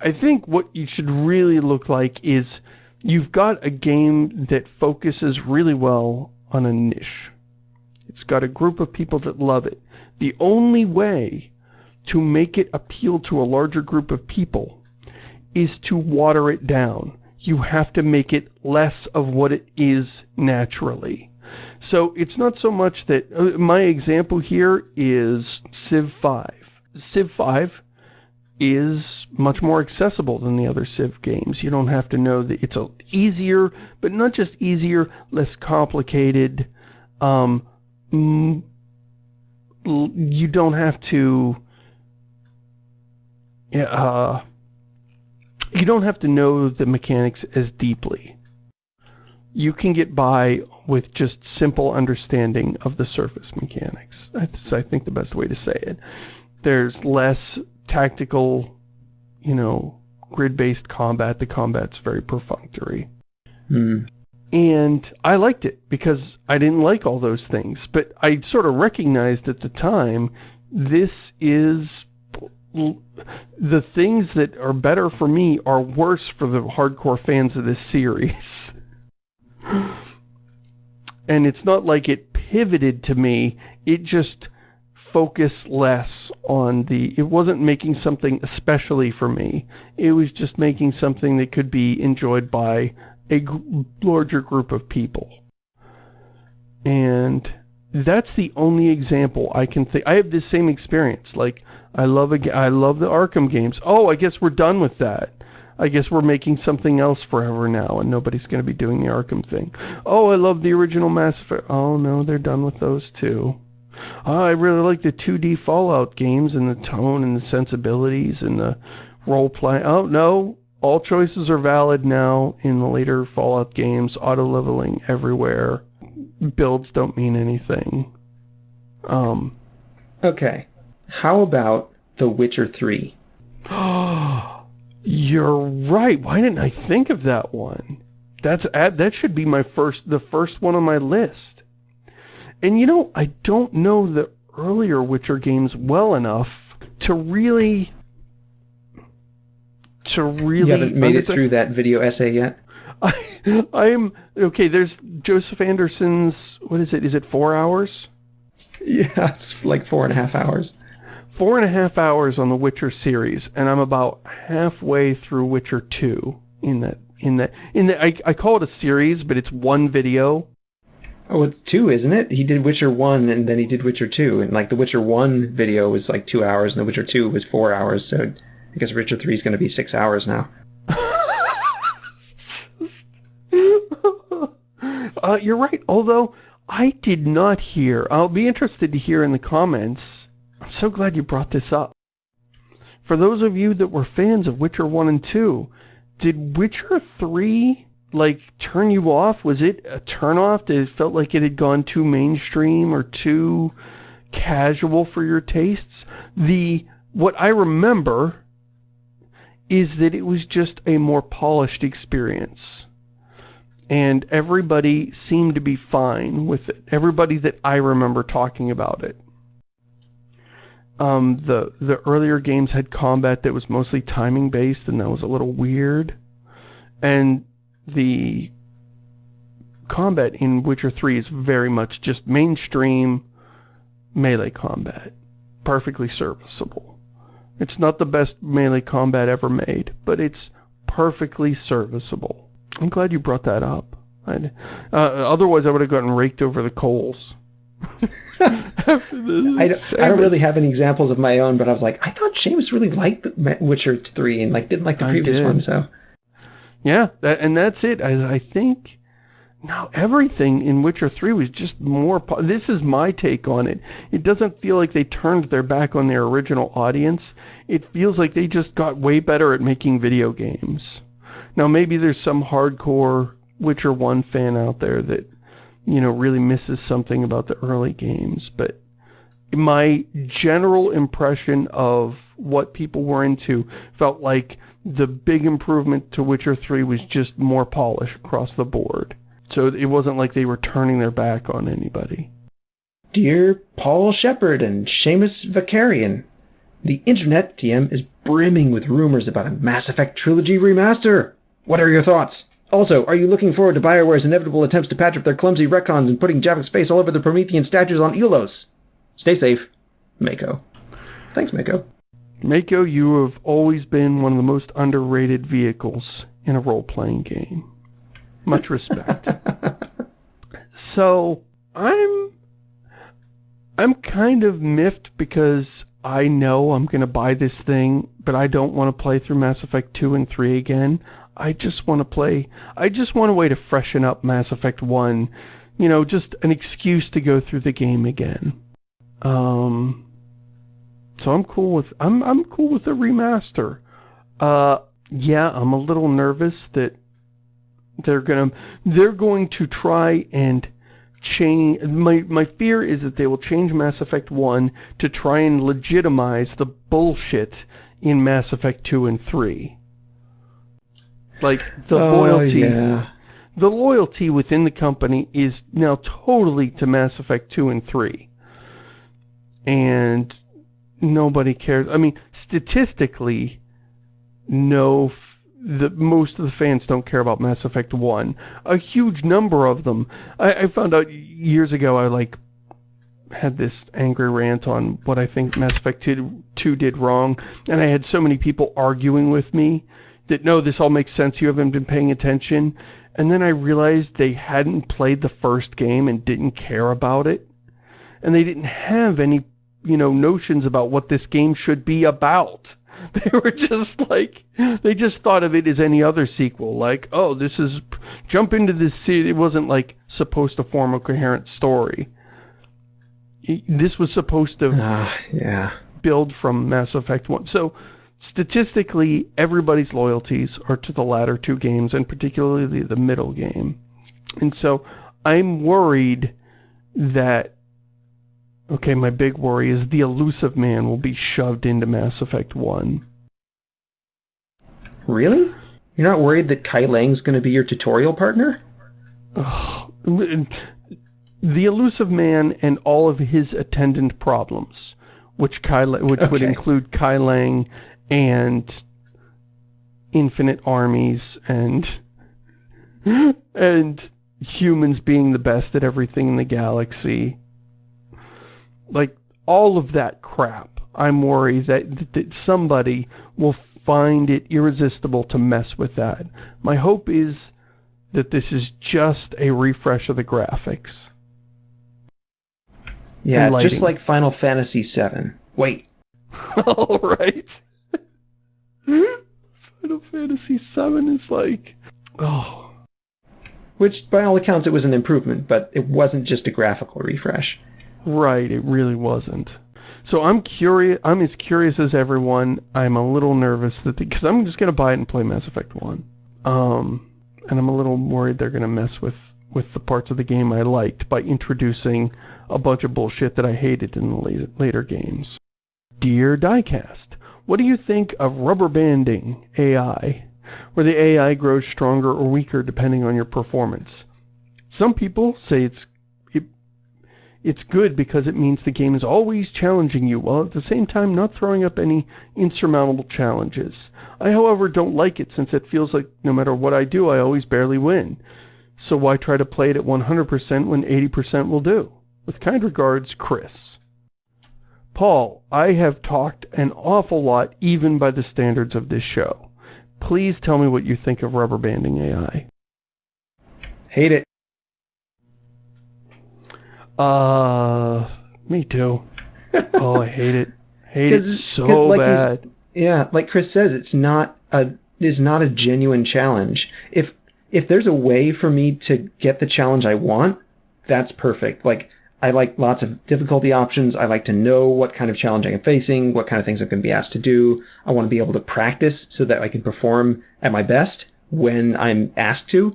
I think what you should really look like is you've got a game that focuses really well on a niche. It's got a group of people that love it. The only way to make it appeal to a larger group of people is to water it down. You have to make it less of what it is naturally. So it's not so much that, uh, my example here is Civ 5. Civ 5 is much more accessible than the other Civ games. You don't have to know that it's a easier, but not just easier, less complicated. Um, you don't have to, uh, you don't have to know the mechanics as deeply. You can get by with just simple understanding of the surface mechanics. That's, I think, the best way to say it. There's less tactical, you know, grid-based combat. The combat's very perfunctory. Hmm. And I liked it because I didn't like all those things. But I sort of recognized at the time, this is... The things that are better for me are worse for the hardcore fans of this series. and it's not like it pivoted to me. It just focus less on the, it wasn't making something especially for me. It was just making something that could be enjoyed by a larger group of people. And that's the only example I can think. I have this same experience. Like, I love a, I love the Arkham games. Oh, I guess we're done with that. I guess we're making something else forever now, and nobody's going to be doing the Arkham thing. Oh, I love the original Mass Effect. Oh, no, they're done with those too. Oh, I really like the 2D Fallout games and the tone and the sensibilities and the role play. Oh, no. All choices are valid now in the later Fallout games. Auto-leveling everywhere. Builds don't mean anything. Um. Okay. How about The Witcher 3? You're right. Why didn't I think of that one? That's that should be my first the first one on my list. And you know, I don't know the earlier Witcher games well enough to really to really You haven't made it through that video essay yet? I I'm okay, there's Joseph Anderson's what is it? Is it four hours? Yeah, it's like four and a half hours. Four and a half hours on the Witcher series, and I'm about halfway through Witcher 2 in that in that in the I, I call it a series, but it's one video Oh, it's two, isn't it? He did Witcher 1 and then he did Witcher 2. And like the Witcher 1 video was like two hours and the Witcher 2 was four hours. So I guess Witcher 3 is going to be six hours now. Uh, you're right. Although I did not hear, I'll be interested to hear in the comments, I'm so glad you brought this up. For those of you that were fans of Witcher 1 and 2, did Witcher 3, like, turn you off? Was it a turnoff? Did it felt like it had gone too mainstream or too casual for your tastes? The, what I remember is that it was just a more polished experience and everybody seemed to be fine with it. Everybody that I remember talking about it. Um, the, the earlier games had combat that was mostly timing based and that was a little weird. And the combat in Witcher 3 is very much just mainstream melee combat. Perfectly serviceable. It's not the best melee combat ever made, but it's perfectly serviceable. I'm glad you brought that up. Uh, otherwise, I would have gotten raked over the coals. I, don't, I don't really have any examples of my own, but I was like, I thought Shamus really liked the Witcher 3 and like didn't like the previous one, so. Yeah, that, and that's it. As I think now everything in Witcher 3 was just more... This is my take on it. It doesn't feel like they turned their back on their original audience. It feels like they just got way better at making video games. Now maybe there's some hardcore Witcher 1 fan out there that, you know, really misses something about the early games, but my general impression of what people were into felt like the big improvement to Witcher 3 was just more polish across the board. So it wasn't like they were turning their back on anybody. Dear Paul Shepard and Shamus Vakarian, the internet TM is brimming with rumors about a Mass Effect Trilogy remaster. What are your thoughts? Also, are you looking forward to BioWare's inevitable attempts to patch up their clumsy retcons and putting Javik's face all over the Promethean statues on Ilos? Stay safe, Mako. Thanks, Mako. Mako, you have always been one of the most underrated vehicles in a role-playing game. Much respect. so, I'm... I'm kind of miffed because I know I'm going to buy this thing, but I don't want to play through Mass Effect 2 and 3 again. I just want to play, I just want a way to freshen up Mass Effect 1. You know, just an excuse to go through the game again. Um, so I'm cool with, I'm, I'm cool with the remaster. Uh, yeah, I'm a little nervous that they're gonna, they're going to try and change, my, my fear is that they will change Mass Effect 1 to try and legitimize the bullshit in Mass Effect 2 and 3. Like, the oh, loyalty... Yeah. The loyalty within the company is now totally to Mass Effect 2 and 3. And nobody cares. I mean, statistically, no... The, most of the fans don't care about Mass Effect 1. A huge number of them. I, I found out years ago I, like, had this angry rant on what I think Mass Effect 2, 2 did wrong, and I had so many people arguing with me that, no, this all makes sense, you haven't been paying attention. And then I realized they hadn't played the first game and didn't care about it. And they didn't have any, you know, notions about what this game should be about. They were just like, they just thought of it as any other sequel. Like, oh, this is, jump into this, city. it wasn't like supposed to form a coherent story. This was supposed to uh, yeah. build from Mass Effect 1. So, statistically, everybody's loyalties are to the latter two games, and particularly the middle game. And so, I'm worried that Okay, my big worry is the Illusive Man will be shoved into Mass Effect 1. Really? You're not worried that Kai Leng's going to be your tutorial partner? Ugh. The Illusive Man and all of his attendant problems, which Kai, which okay. would include Kai Leng and infinite armies and and humans being the best at everything in the galaxy. Like, all of that crap, I'm worried that, that somebody will find it irresistible to mess with that. My hope is that this is just a refresh of the graphics. Yeah, just like Final Fantasy VII. Wait. All right. Final Fantasy VII is like, oh. which by all accounts it was an improvement, but it wasn't just a graphical refresh. Right, it really wasn't. So I'm curious, I'm as curious as everyone. I'm a little nervous that, because I'm just going to buy it and play Mass Effect 1. Um, and I'm a little worried they're going to mess with, with the parts of the game I liked by introducing a bunch of bullshit that I hated in the later games. Dear Diecast, what do you think of rubber banding AI, where the AI grows stronger or weaker depending on your performance? Some people say it's it, it's good because it means the game is always challenging you, while at the same time not throwing up any insurmountable challenges. I, however, don't like it since it feels like no matter what I do, I always barely win. So why try to play it at 100% when 80% will do? With kind regards, Chris. Paul, I have talked an awful lot even by the standards of this show. Please tell me what you think of rubber banding AI. Hate it. Uh, me too. oh, I hate it. Hate it so like bad. Yeah, like Chris says, it's not a it's not a genuine challenge. If if there's a way for me to get the challenge I want, that's perfect. Like I like lots of difficulty options. I like to know what kind of challenge I'm facing, what kind of things I'm going to be asked to do. I want to be able to practice so that I can perform at my best when I'm asked to.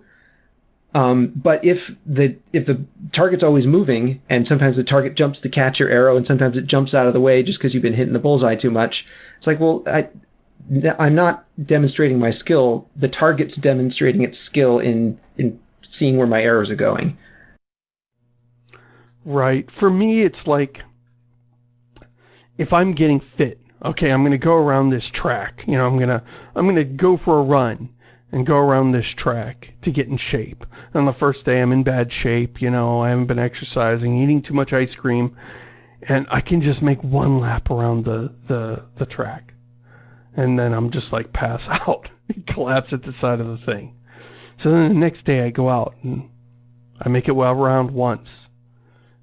Um, but if the if the target's always moving and sometimes the target jumps to catch your arrow and sometimes it jumps out of the way just because you've been hitting the bullseye too much, it's like, well, I I'm not demonstrating my skill. The target's demonstrating its skill in in seeing where my arrows are going. Right. For me, it's like, if I'm getting fit, okay, I'm going to go around this track. You know, I'm going to, I'm going to go for a run and go around this track to get in shape. On the first day, I'm in bad shape. You know, I haven't been exercising, eating too much ice cream, and I can just make one lap around the, the, the track. And then I'm just like pass out, collapse at the side of the thing. So then the next day I go out and I make it well around once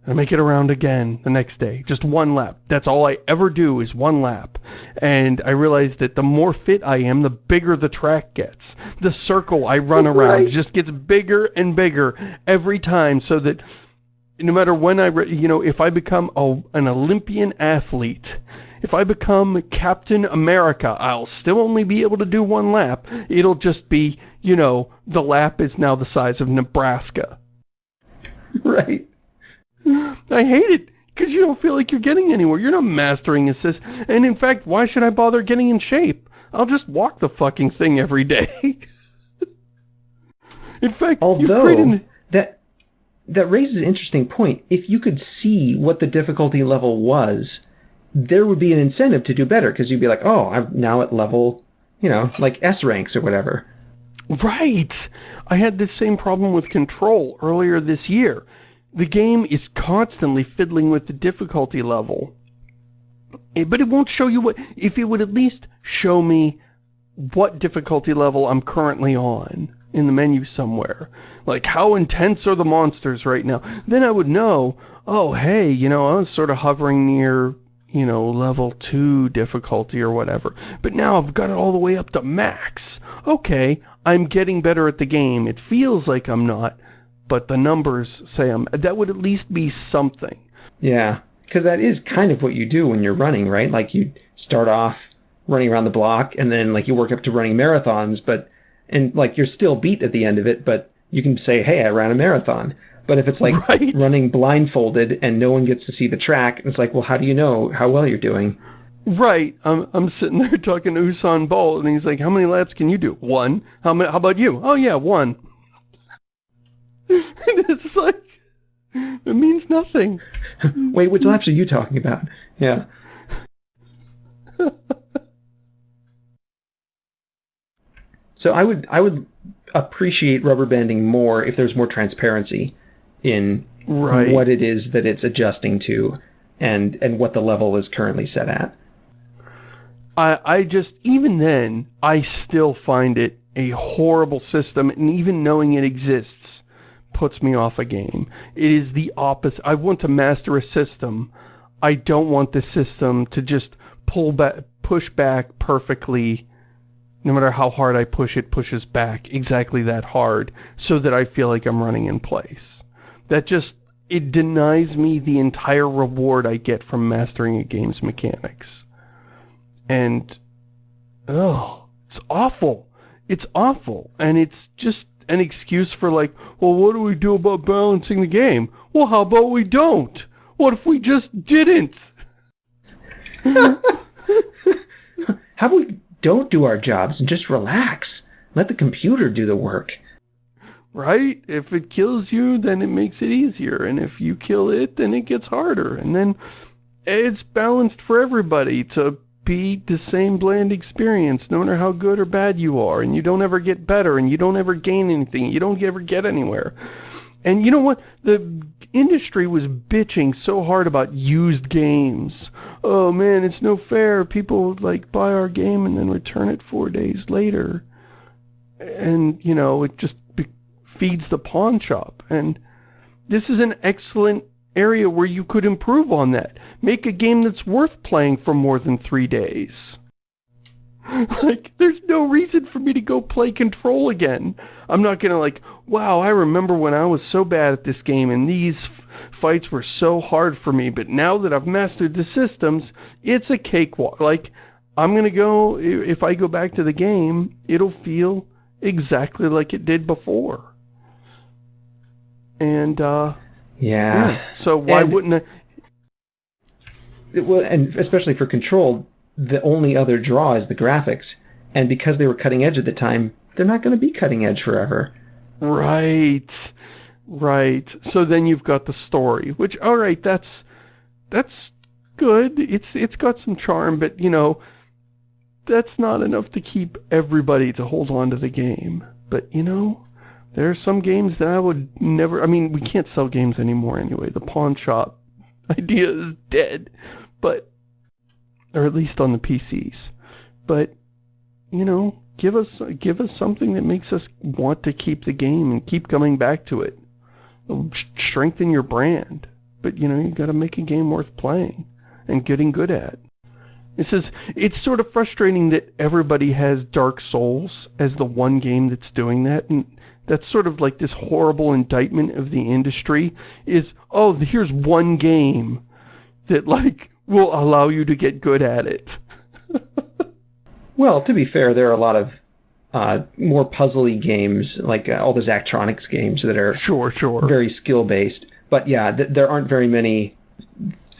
I make it around again the next day. Just one lap. That's all I ever do is one lap. And I realize that the more fit I am, the bigger the track gets. The circle I run around right. just gets bigger and bigger every time so that no matter when I, you know, if I become a, an Olympian athlete, if I become Captain America, I'll still only be able to do one lap. It'll just be, you know, the lap is now the size of Nebraska. Right. I hate it because you don't feel like you're getting anywhere. You're not mastering assist. And in fact, why should I bother getting in shape? I'll just walk the fucking thing every day. in fact, although that that raises an interesting point. If you could see what the difficulty level was, there would be an incentive to do better because you'd be like, oh, I'm now at level, you know, like S ranks or whatever. Right. I had this same problem with Control earlier this year the game is constantly fiddling with the difficulty level. Eh, but it won't show you what, if it would at least show me what difficulty level I'm currently on in the menu somewhere. Like, how intense are the monsters right now? Then I would know, oh, hey, you know, I was sort of hovering near, you know, level 2 difficulty or whatever. But now I've got it all the way up to max. Okay, I'm getting better at the game. It feels like I'm not, but the numbers say I'm, that would at least be something. Yeah, because that is kind of what you do when you're running, right? Like you start off running around the block and then like you work up to running marathons, but, and like you're still beat at the end of it, but you can say, hey, I ran a marathon. But if it's like right. running blindfolded and no one gets to see the track, it's like, well, how do you know how well you're doing? Right. I'm, I'm sitting there talking to Usain Bolt, and he's like, how many laps can you do? One. How, many, how about you? Oh, yeah, one. And it's like, it means nothing. Wait, which laps are you talking about? Yeah. so I would, I would appreciate rubber banding more if there's more transparency in right. what it is that it's adjusting to and and what the level is currently set at. I I just even then I still find it a horrible system and even knowing it exists puts me off a game. It is the opposite. I want to master a system. I don't want the system to just pull back, push back perfectly no matter how hard I push, it pushes back exactly that hard so that I feel like I'm running in place. That just, it denies me the entire reward I get from mastering a game's mechanics. And, oh, it's awful. It's awful. And it's just an excuse for like, well, what do we do about balancing the game? Well, how about we don't? What if we just didn't? how about we don't do our jobs and just relax? Let the computer do the work. Right? If it kills you, then it makes it easier. And if you kill it, then it gets harder. And then it's balanced for everybody to be the same bland experience no matter how good or bad you are and you don't ever get better and you don't ever gain anything you don't ever get anywhere. And you know what? The industry was bitching so hard about used games. Oh man it's no fair. People like buy our game and then return it four days later. And you know it just feeds the pawn shop. And this is an excellent area where you could improve on that. Make a game that's worth playing for more than three days. like, there's no reason for me to go play Control again. I'm not gonna like, wow, I remember when I was so bad at this game and these fights were so hard for me, but now that I've mastered the systems, it's a cakewalk. Like, I'm gonna go, if I go back to the game, it'll feel exactly like it did before. And, uh, yeah. yeah. So why and, wouldn't it? Well, and especially for Control, the only other draw is the graphics. And because they were cutting edge at the time, they're not going to be cutting edge forever. Right. Right. So then you've got the story, which, all right, that's, that's good. It's, it's got some charm, but you know, that's not enough to keep everybody to hold on to the game. But you know, there are some games that I would never... I mean, we can't sell games anymore anyway. The pawn shop idea is dead. But... Or at least on the PCs. But, you know, give us give us something that makes us want to keep the game and keep coming back to it. Strengthen your brand. But, you know, you gotta make a game worth playing and getting good at. It says, it's sort of frustrating that everybody has Dark Souls as the one game that's doing that, and that's sort of like this horrible indictment of the industry is, oh, here's one game that, like, will allow you to get good at it. well, to be fair, there are a lot of uh, more puzzly games, like uh, all the Zachtronics games that are sure, sure, very skill-based. But yeah, th there aren't very many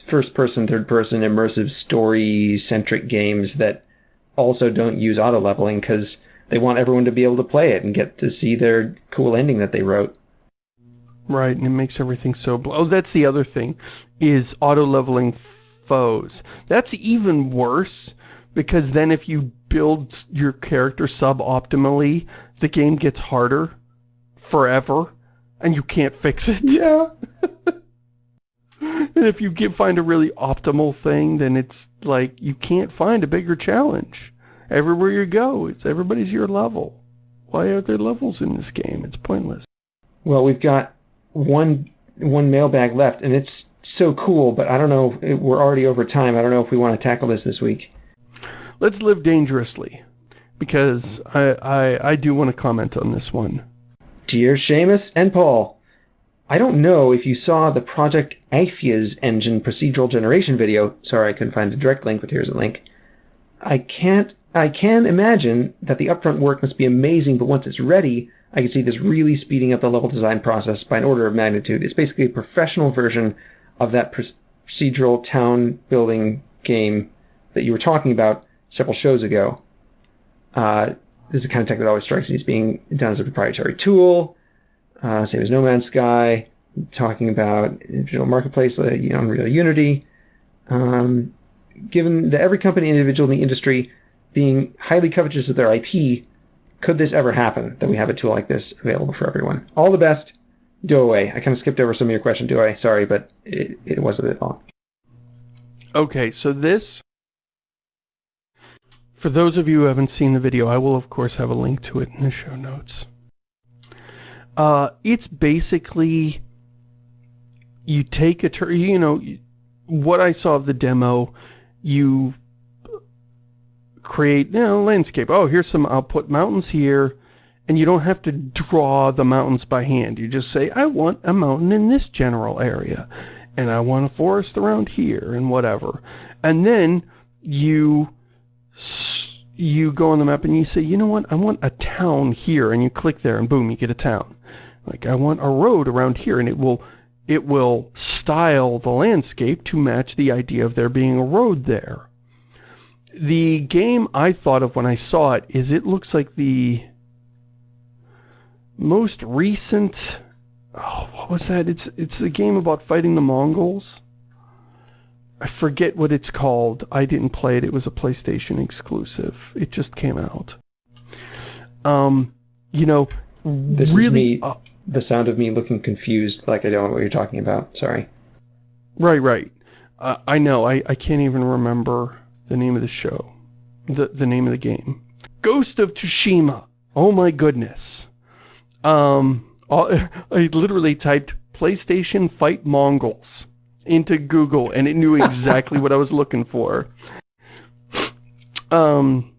first-person, third-person, immersive, story-centric games that also don't use auto-leveling, because they want everyone to be able to play it and get to see their cool ending that they wrote. Right, and it makes everything so... Oh, that's the other thing, is auto-leveling foes. That's even worse, because then if you build your character sub-optimally, the game gets harder forever, and you can't fix it. Yeah. and if you get, find a really optimal thing, then it's like, you can't find a bigger challenge. Everywhere you go, it's everybody's your level. Why are there levels in this game? It's pointless. Well, we've got one one mailbag left, and it's so cool, but I don't know, if, we're already over time. I don't know if we want to tackle this this week. Let's live dangerously, because I, I, I do want to comment on this one. Dear Shamus and Paul, I don't know if you saw the Project Athea's engine procedural generation video. Sorry, I couldn't find a direct link, but here's a link. I can't I can imagine that the upfront work must be amazing, but once it's ready, I can see this really speeding up the level design process by an order of magnitude. It's basically a professional version of that procedural town building game that you were talking about several shows ago. Uh, this is the kind of tech that always strikes me as being done as a proprietary tool, uh, same as No Man's Sky, talking about individual marketplace, uh, Unreal Unity. Um, given that every company individual in the industry being highly covetous of their IP, could this ever happen that we have a tool like this available for everyone? All the best. Do away. I kind of skipped over some of your question, do I? Sorry, but it, it was a bit long. Okay, so this, for those of you who haven't seen the video, I will of course have a link to it in the show notes. Uh, it's basically, you take a, you know, what I saw of the demo, you create, you know, landscape. Oh, here's some, I'll put mountains here, and you don't have to draw the mountains by hand. You just say, I want a mountain in this general area, and I want a forest around here, and whatever. And then you you go on the map and you say, you know what, I want a town here, and you click there, and boom, you get a town. Like, I want a road around here, and it will, it will style the landscape to match the idea of there being a road there. The game I thought of when I saw it is it looks like the most recent, oh, what was that? It's, it's a game about fighting the Mongols. I forget what it's called. I didn't play it. It was a PlayStation exclusive. It just came out. Um, you know, this really, is me, uh, the sound of me looking confused, like I don't know what you're talking about. Sorry. Right, right. Uh, I know. I, I can't even remember the name of the show. The, the name of the game. Ghost of Tsushima. Oh my goodness. Um, I literally typed PlayStation Fight Mongols into Google and it knew exactly what I was looking for. Um,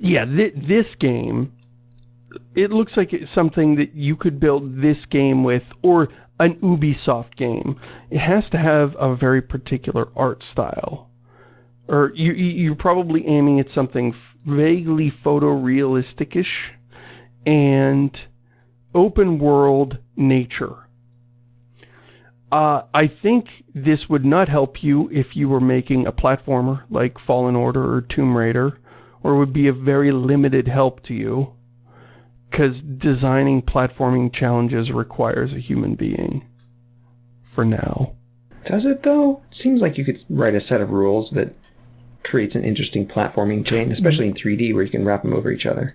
yeah, th this game, it looks like it's something that you could build this game with, or an Ubisoft game. It has to have a very particular art style. Or you, you're probably aiming at something vaguely photorealistic-ish and open world nature. Uh, I think this would not help you if you were making a platformer like Fallen Order or Tomb Raider, or would be a very limited help to you, because designing platforming challenges requires a human being, for now. Does it though? Seems like you could write a set of rules that creates an interesting platforming chain, especially in 3D where you can wrap them over each other.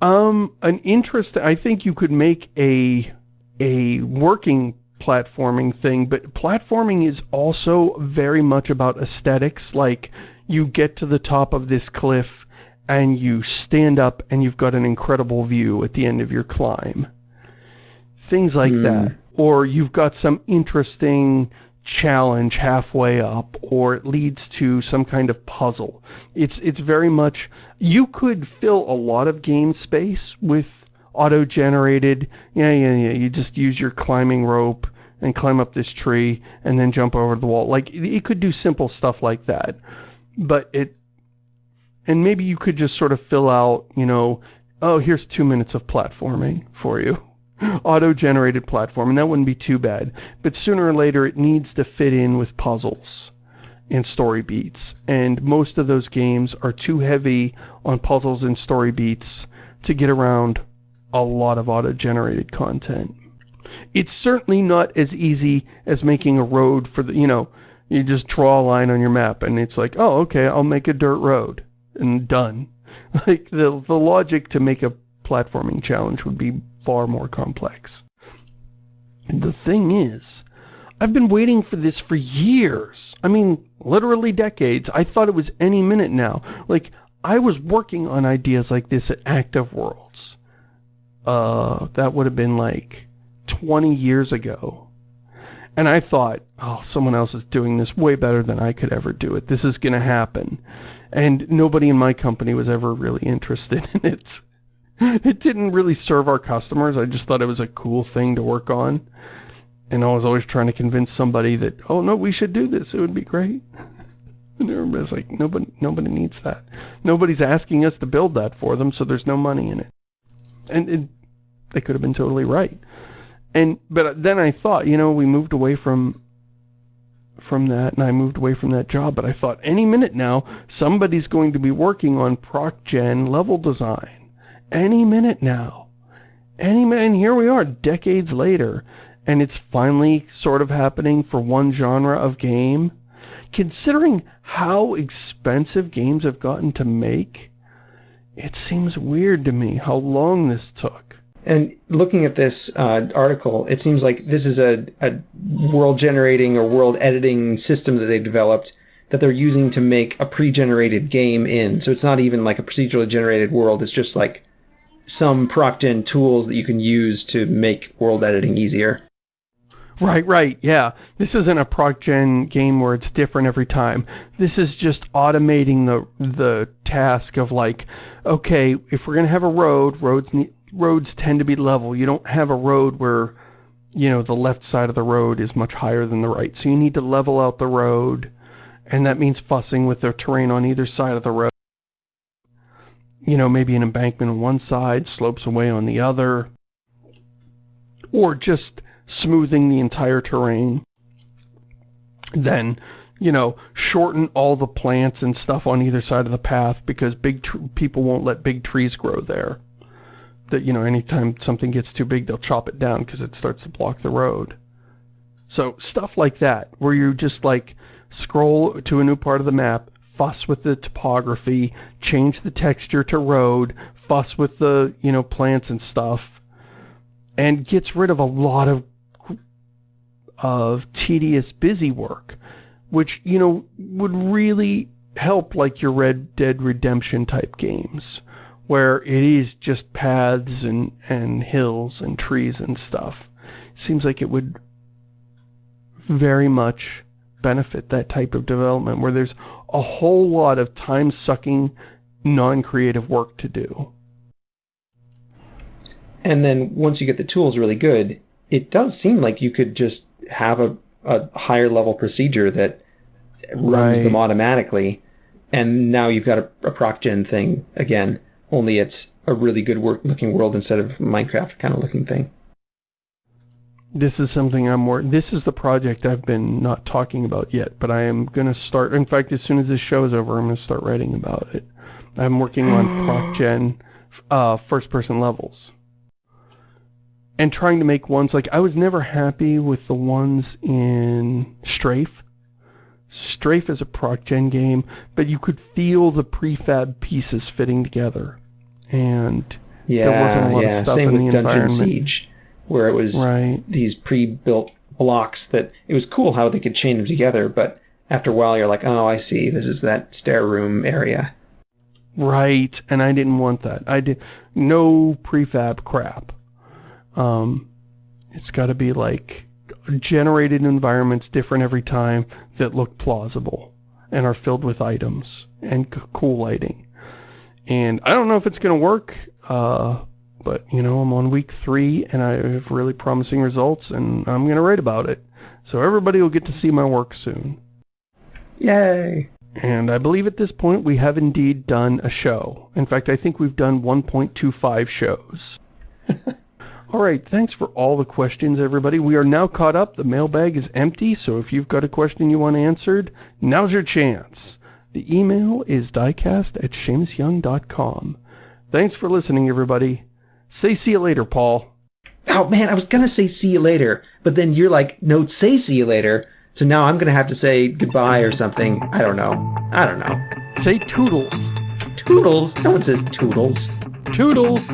Um, an interest, I think you could make a, a working platforming thing, but platforming is also very much about aesthetics. Like, you get to the top of this cliff and you stand up and you've got an incredible view at the end of your climb. Things like mm. that. Or you've got some interesting challenge halfway up or it leads to some kind of puzzle. It's it's very much you could fill a lot of game space with auto-generated, yeah, yeah, yeah, you just use your climbing rope and climb up this tree and then jump over the wall. Like, it could do simple stuff like that. But it, and maybe you could just sort of fill out, you know, oh, here's two minutes of platforming for you. Auto-generated platform, and that wouldn't be too bad. But sooner or later, it needs to fit in with puzzles and story beats. And most of those games are too heavy on puzzles and story beats to get around a lot of auto-generated content. It's certainly not as easy as making a road for the, you know, you just draw a line on your map and it's like, oh, okay, I'll make a dirt road and done. Like the, the logic to make a platforming challenge would be far more complex. The thing is, I've been waiting for this for years. I mean, literally decades. I thought it was any minute now. Like, I was working on ideas like this at Active Worlds uh, that would have been like 20 years ago. And I thought, oh, someone else is doing this way better than I could ever do it. This is going to happen. And nobody in my company was ever really interested in it. It didn't really serve our customers. I just thought it was a cool thing to work on. And I was always trying to convince somebody that, oh, no, we should do this. It would be great. And everybody's like, nobody, nobody needs that. Nobody's asking us to build that for them, so there's no money in it. And it, they could have been totally right. And, but then I thought, you know, we moved away from, from that, and I moved away from that job, but I thought, any minute now, somebody's going to be working on proc-gen level design. Any minute now. Any minute, and here we are, decades later, and it's finally sort of happening for one genre of game. Considering how expensive games have gotten to make, it seems weird to me how long this took. And looking at this uh, article, it seems like this is a, a world generating or world editing system that they've developed that they're using to make a pre-generated game in. So it's not even like a procedurally generated world. It's just like some proc gen tools that you can use to make world editing easier. Right, right, yeah. This isn't a proc gen game where it's different every time. This is just automating the the task of like, okay, if we're gonna have a road, roads roads tend to be level. You don't have a road where, you know, the left side of the road is much higher than the right. So you need to level out the road, and that means fussing with the terrain on either side of the road. You know, maybe an embankment on one side, slopes away on the other. Or just smoothing the entire terrain. Then, you know, shorten all the plants and stuff on either side of the path because big people won't let big trees grow there. That, you know, anytime something gets too big, they'll chop it down because it starts to block the road. So, stuff like that, where you just, like, scroll to a new part of the map, fuss with the topography, change the texture to road, fuss with the, you know, plants and stuff, and gets rid of a lot of of tedious busy work, which, you know, would really help like your Red Dead Redemption type games, where it is just paths and, and hills and trees and stuff. Seems like it would very much benefit that type of development where there's a whole lot of time-sucking, non-creative work to do. And then once you get the tools really good, it does seem like you could just have a, a higher level procedure that runs right. them automatically. And now you've got a, a proc gen thing again, only it's a really good work looking world instead of Minecraft kind of looking thing. This is something I'm more, this is the project I've been not talking about yet, but I am going to start, in fact, as soon as this show is over, I'm going to start writing about it. I'm working on proc gen uh, first person levels and trying to make ones like I was never happy with the ones in Strafe. Strafe is a proc gen game, but you could feel the prefab pieces fitting together, and yeah, there wasn't a lot yeah. of stuff Same in with the Dungeon Siege, where it was right. these pre-built blocks that it was cool how they could chain them together, but after a while you're like, oh, I see, this is that stair room area. Right, and I didn't want that. I did no prefab crap. Um, it's got to be like generated environments different every time that look plausible and are filled with items and cool lighting. And I don't know if it's going to work, uh, but, you know, I'm on week three and I have really promising results and I'm going to write about it. So everybody will get to see my work soon. Yay! And I believe at this point we have indeed done a show. In fact, I think we've done 1.25 shows. All right, thanks for all the questions, everybody. We are now caught up. The mailbag is empty, so if you've got a question you want answered, now's your chance. The email is diecast at ShamusYoung.com. Thanks for listening, everybody. Say see you later, Paul. Oh, man, I was going to say see you later, but then you're like, no, say see you later. So now I'm going to have to say goodbye or something. I don't know. I don't know. Say toodles. Toodles? No one says toodles. Toodles.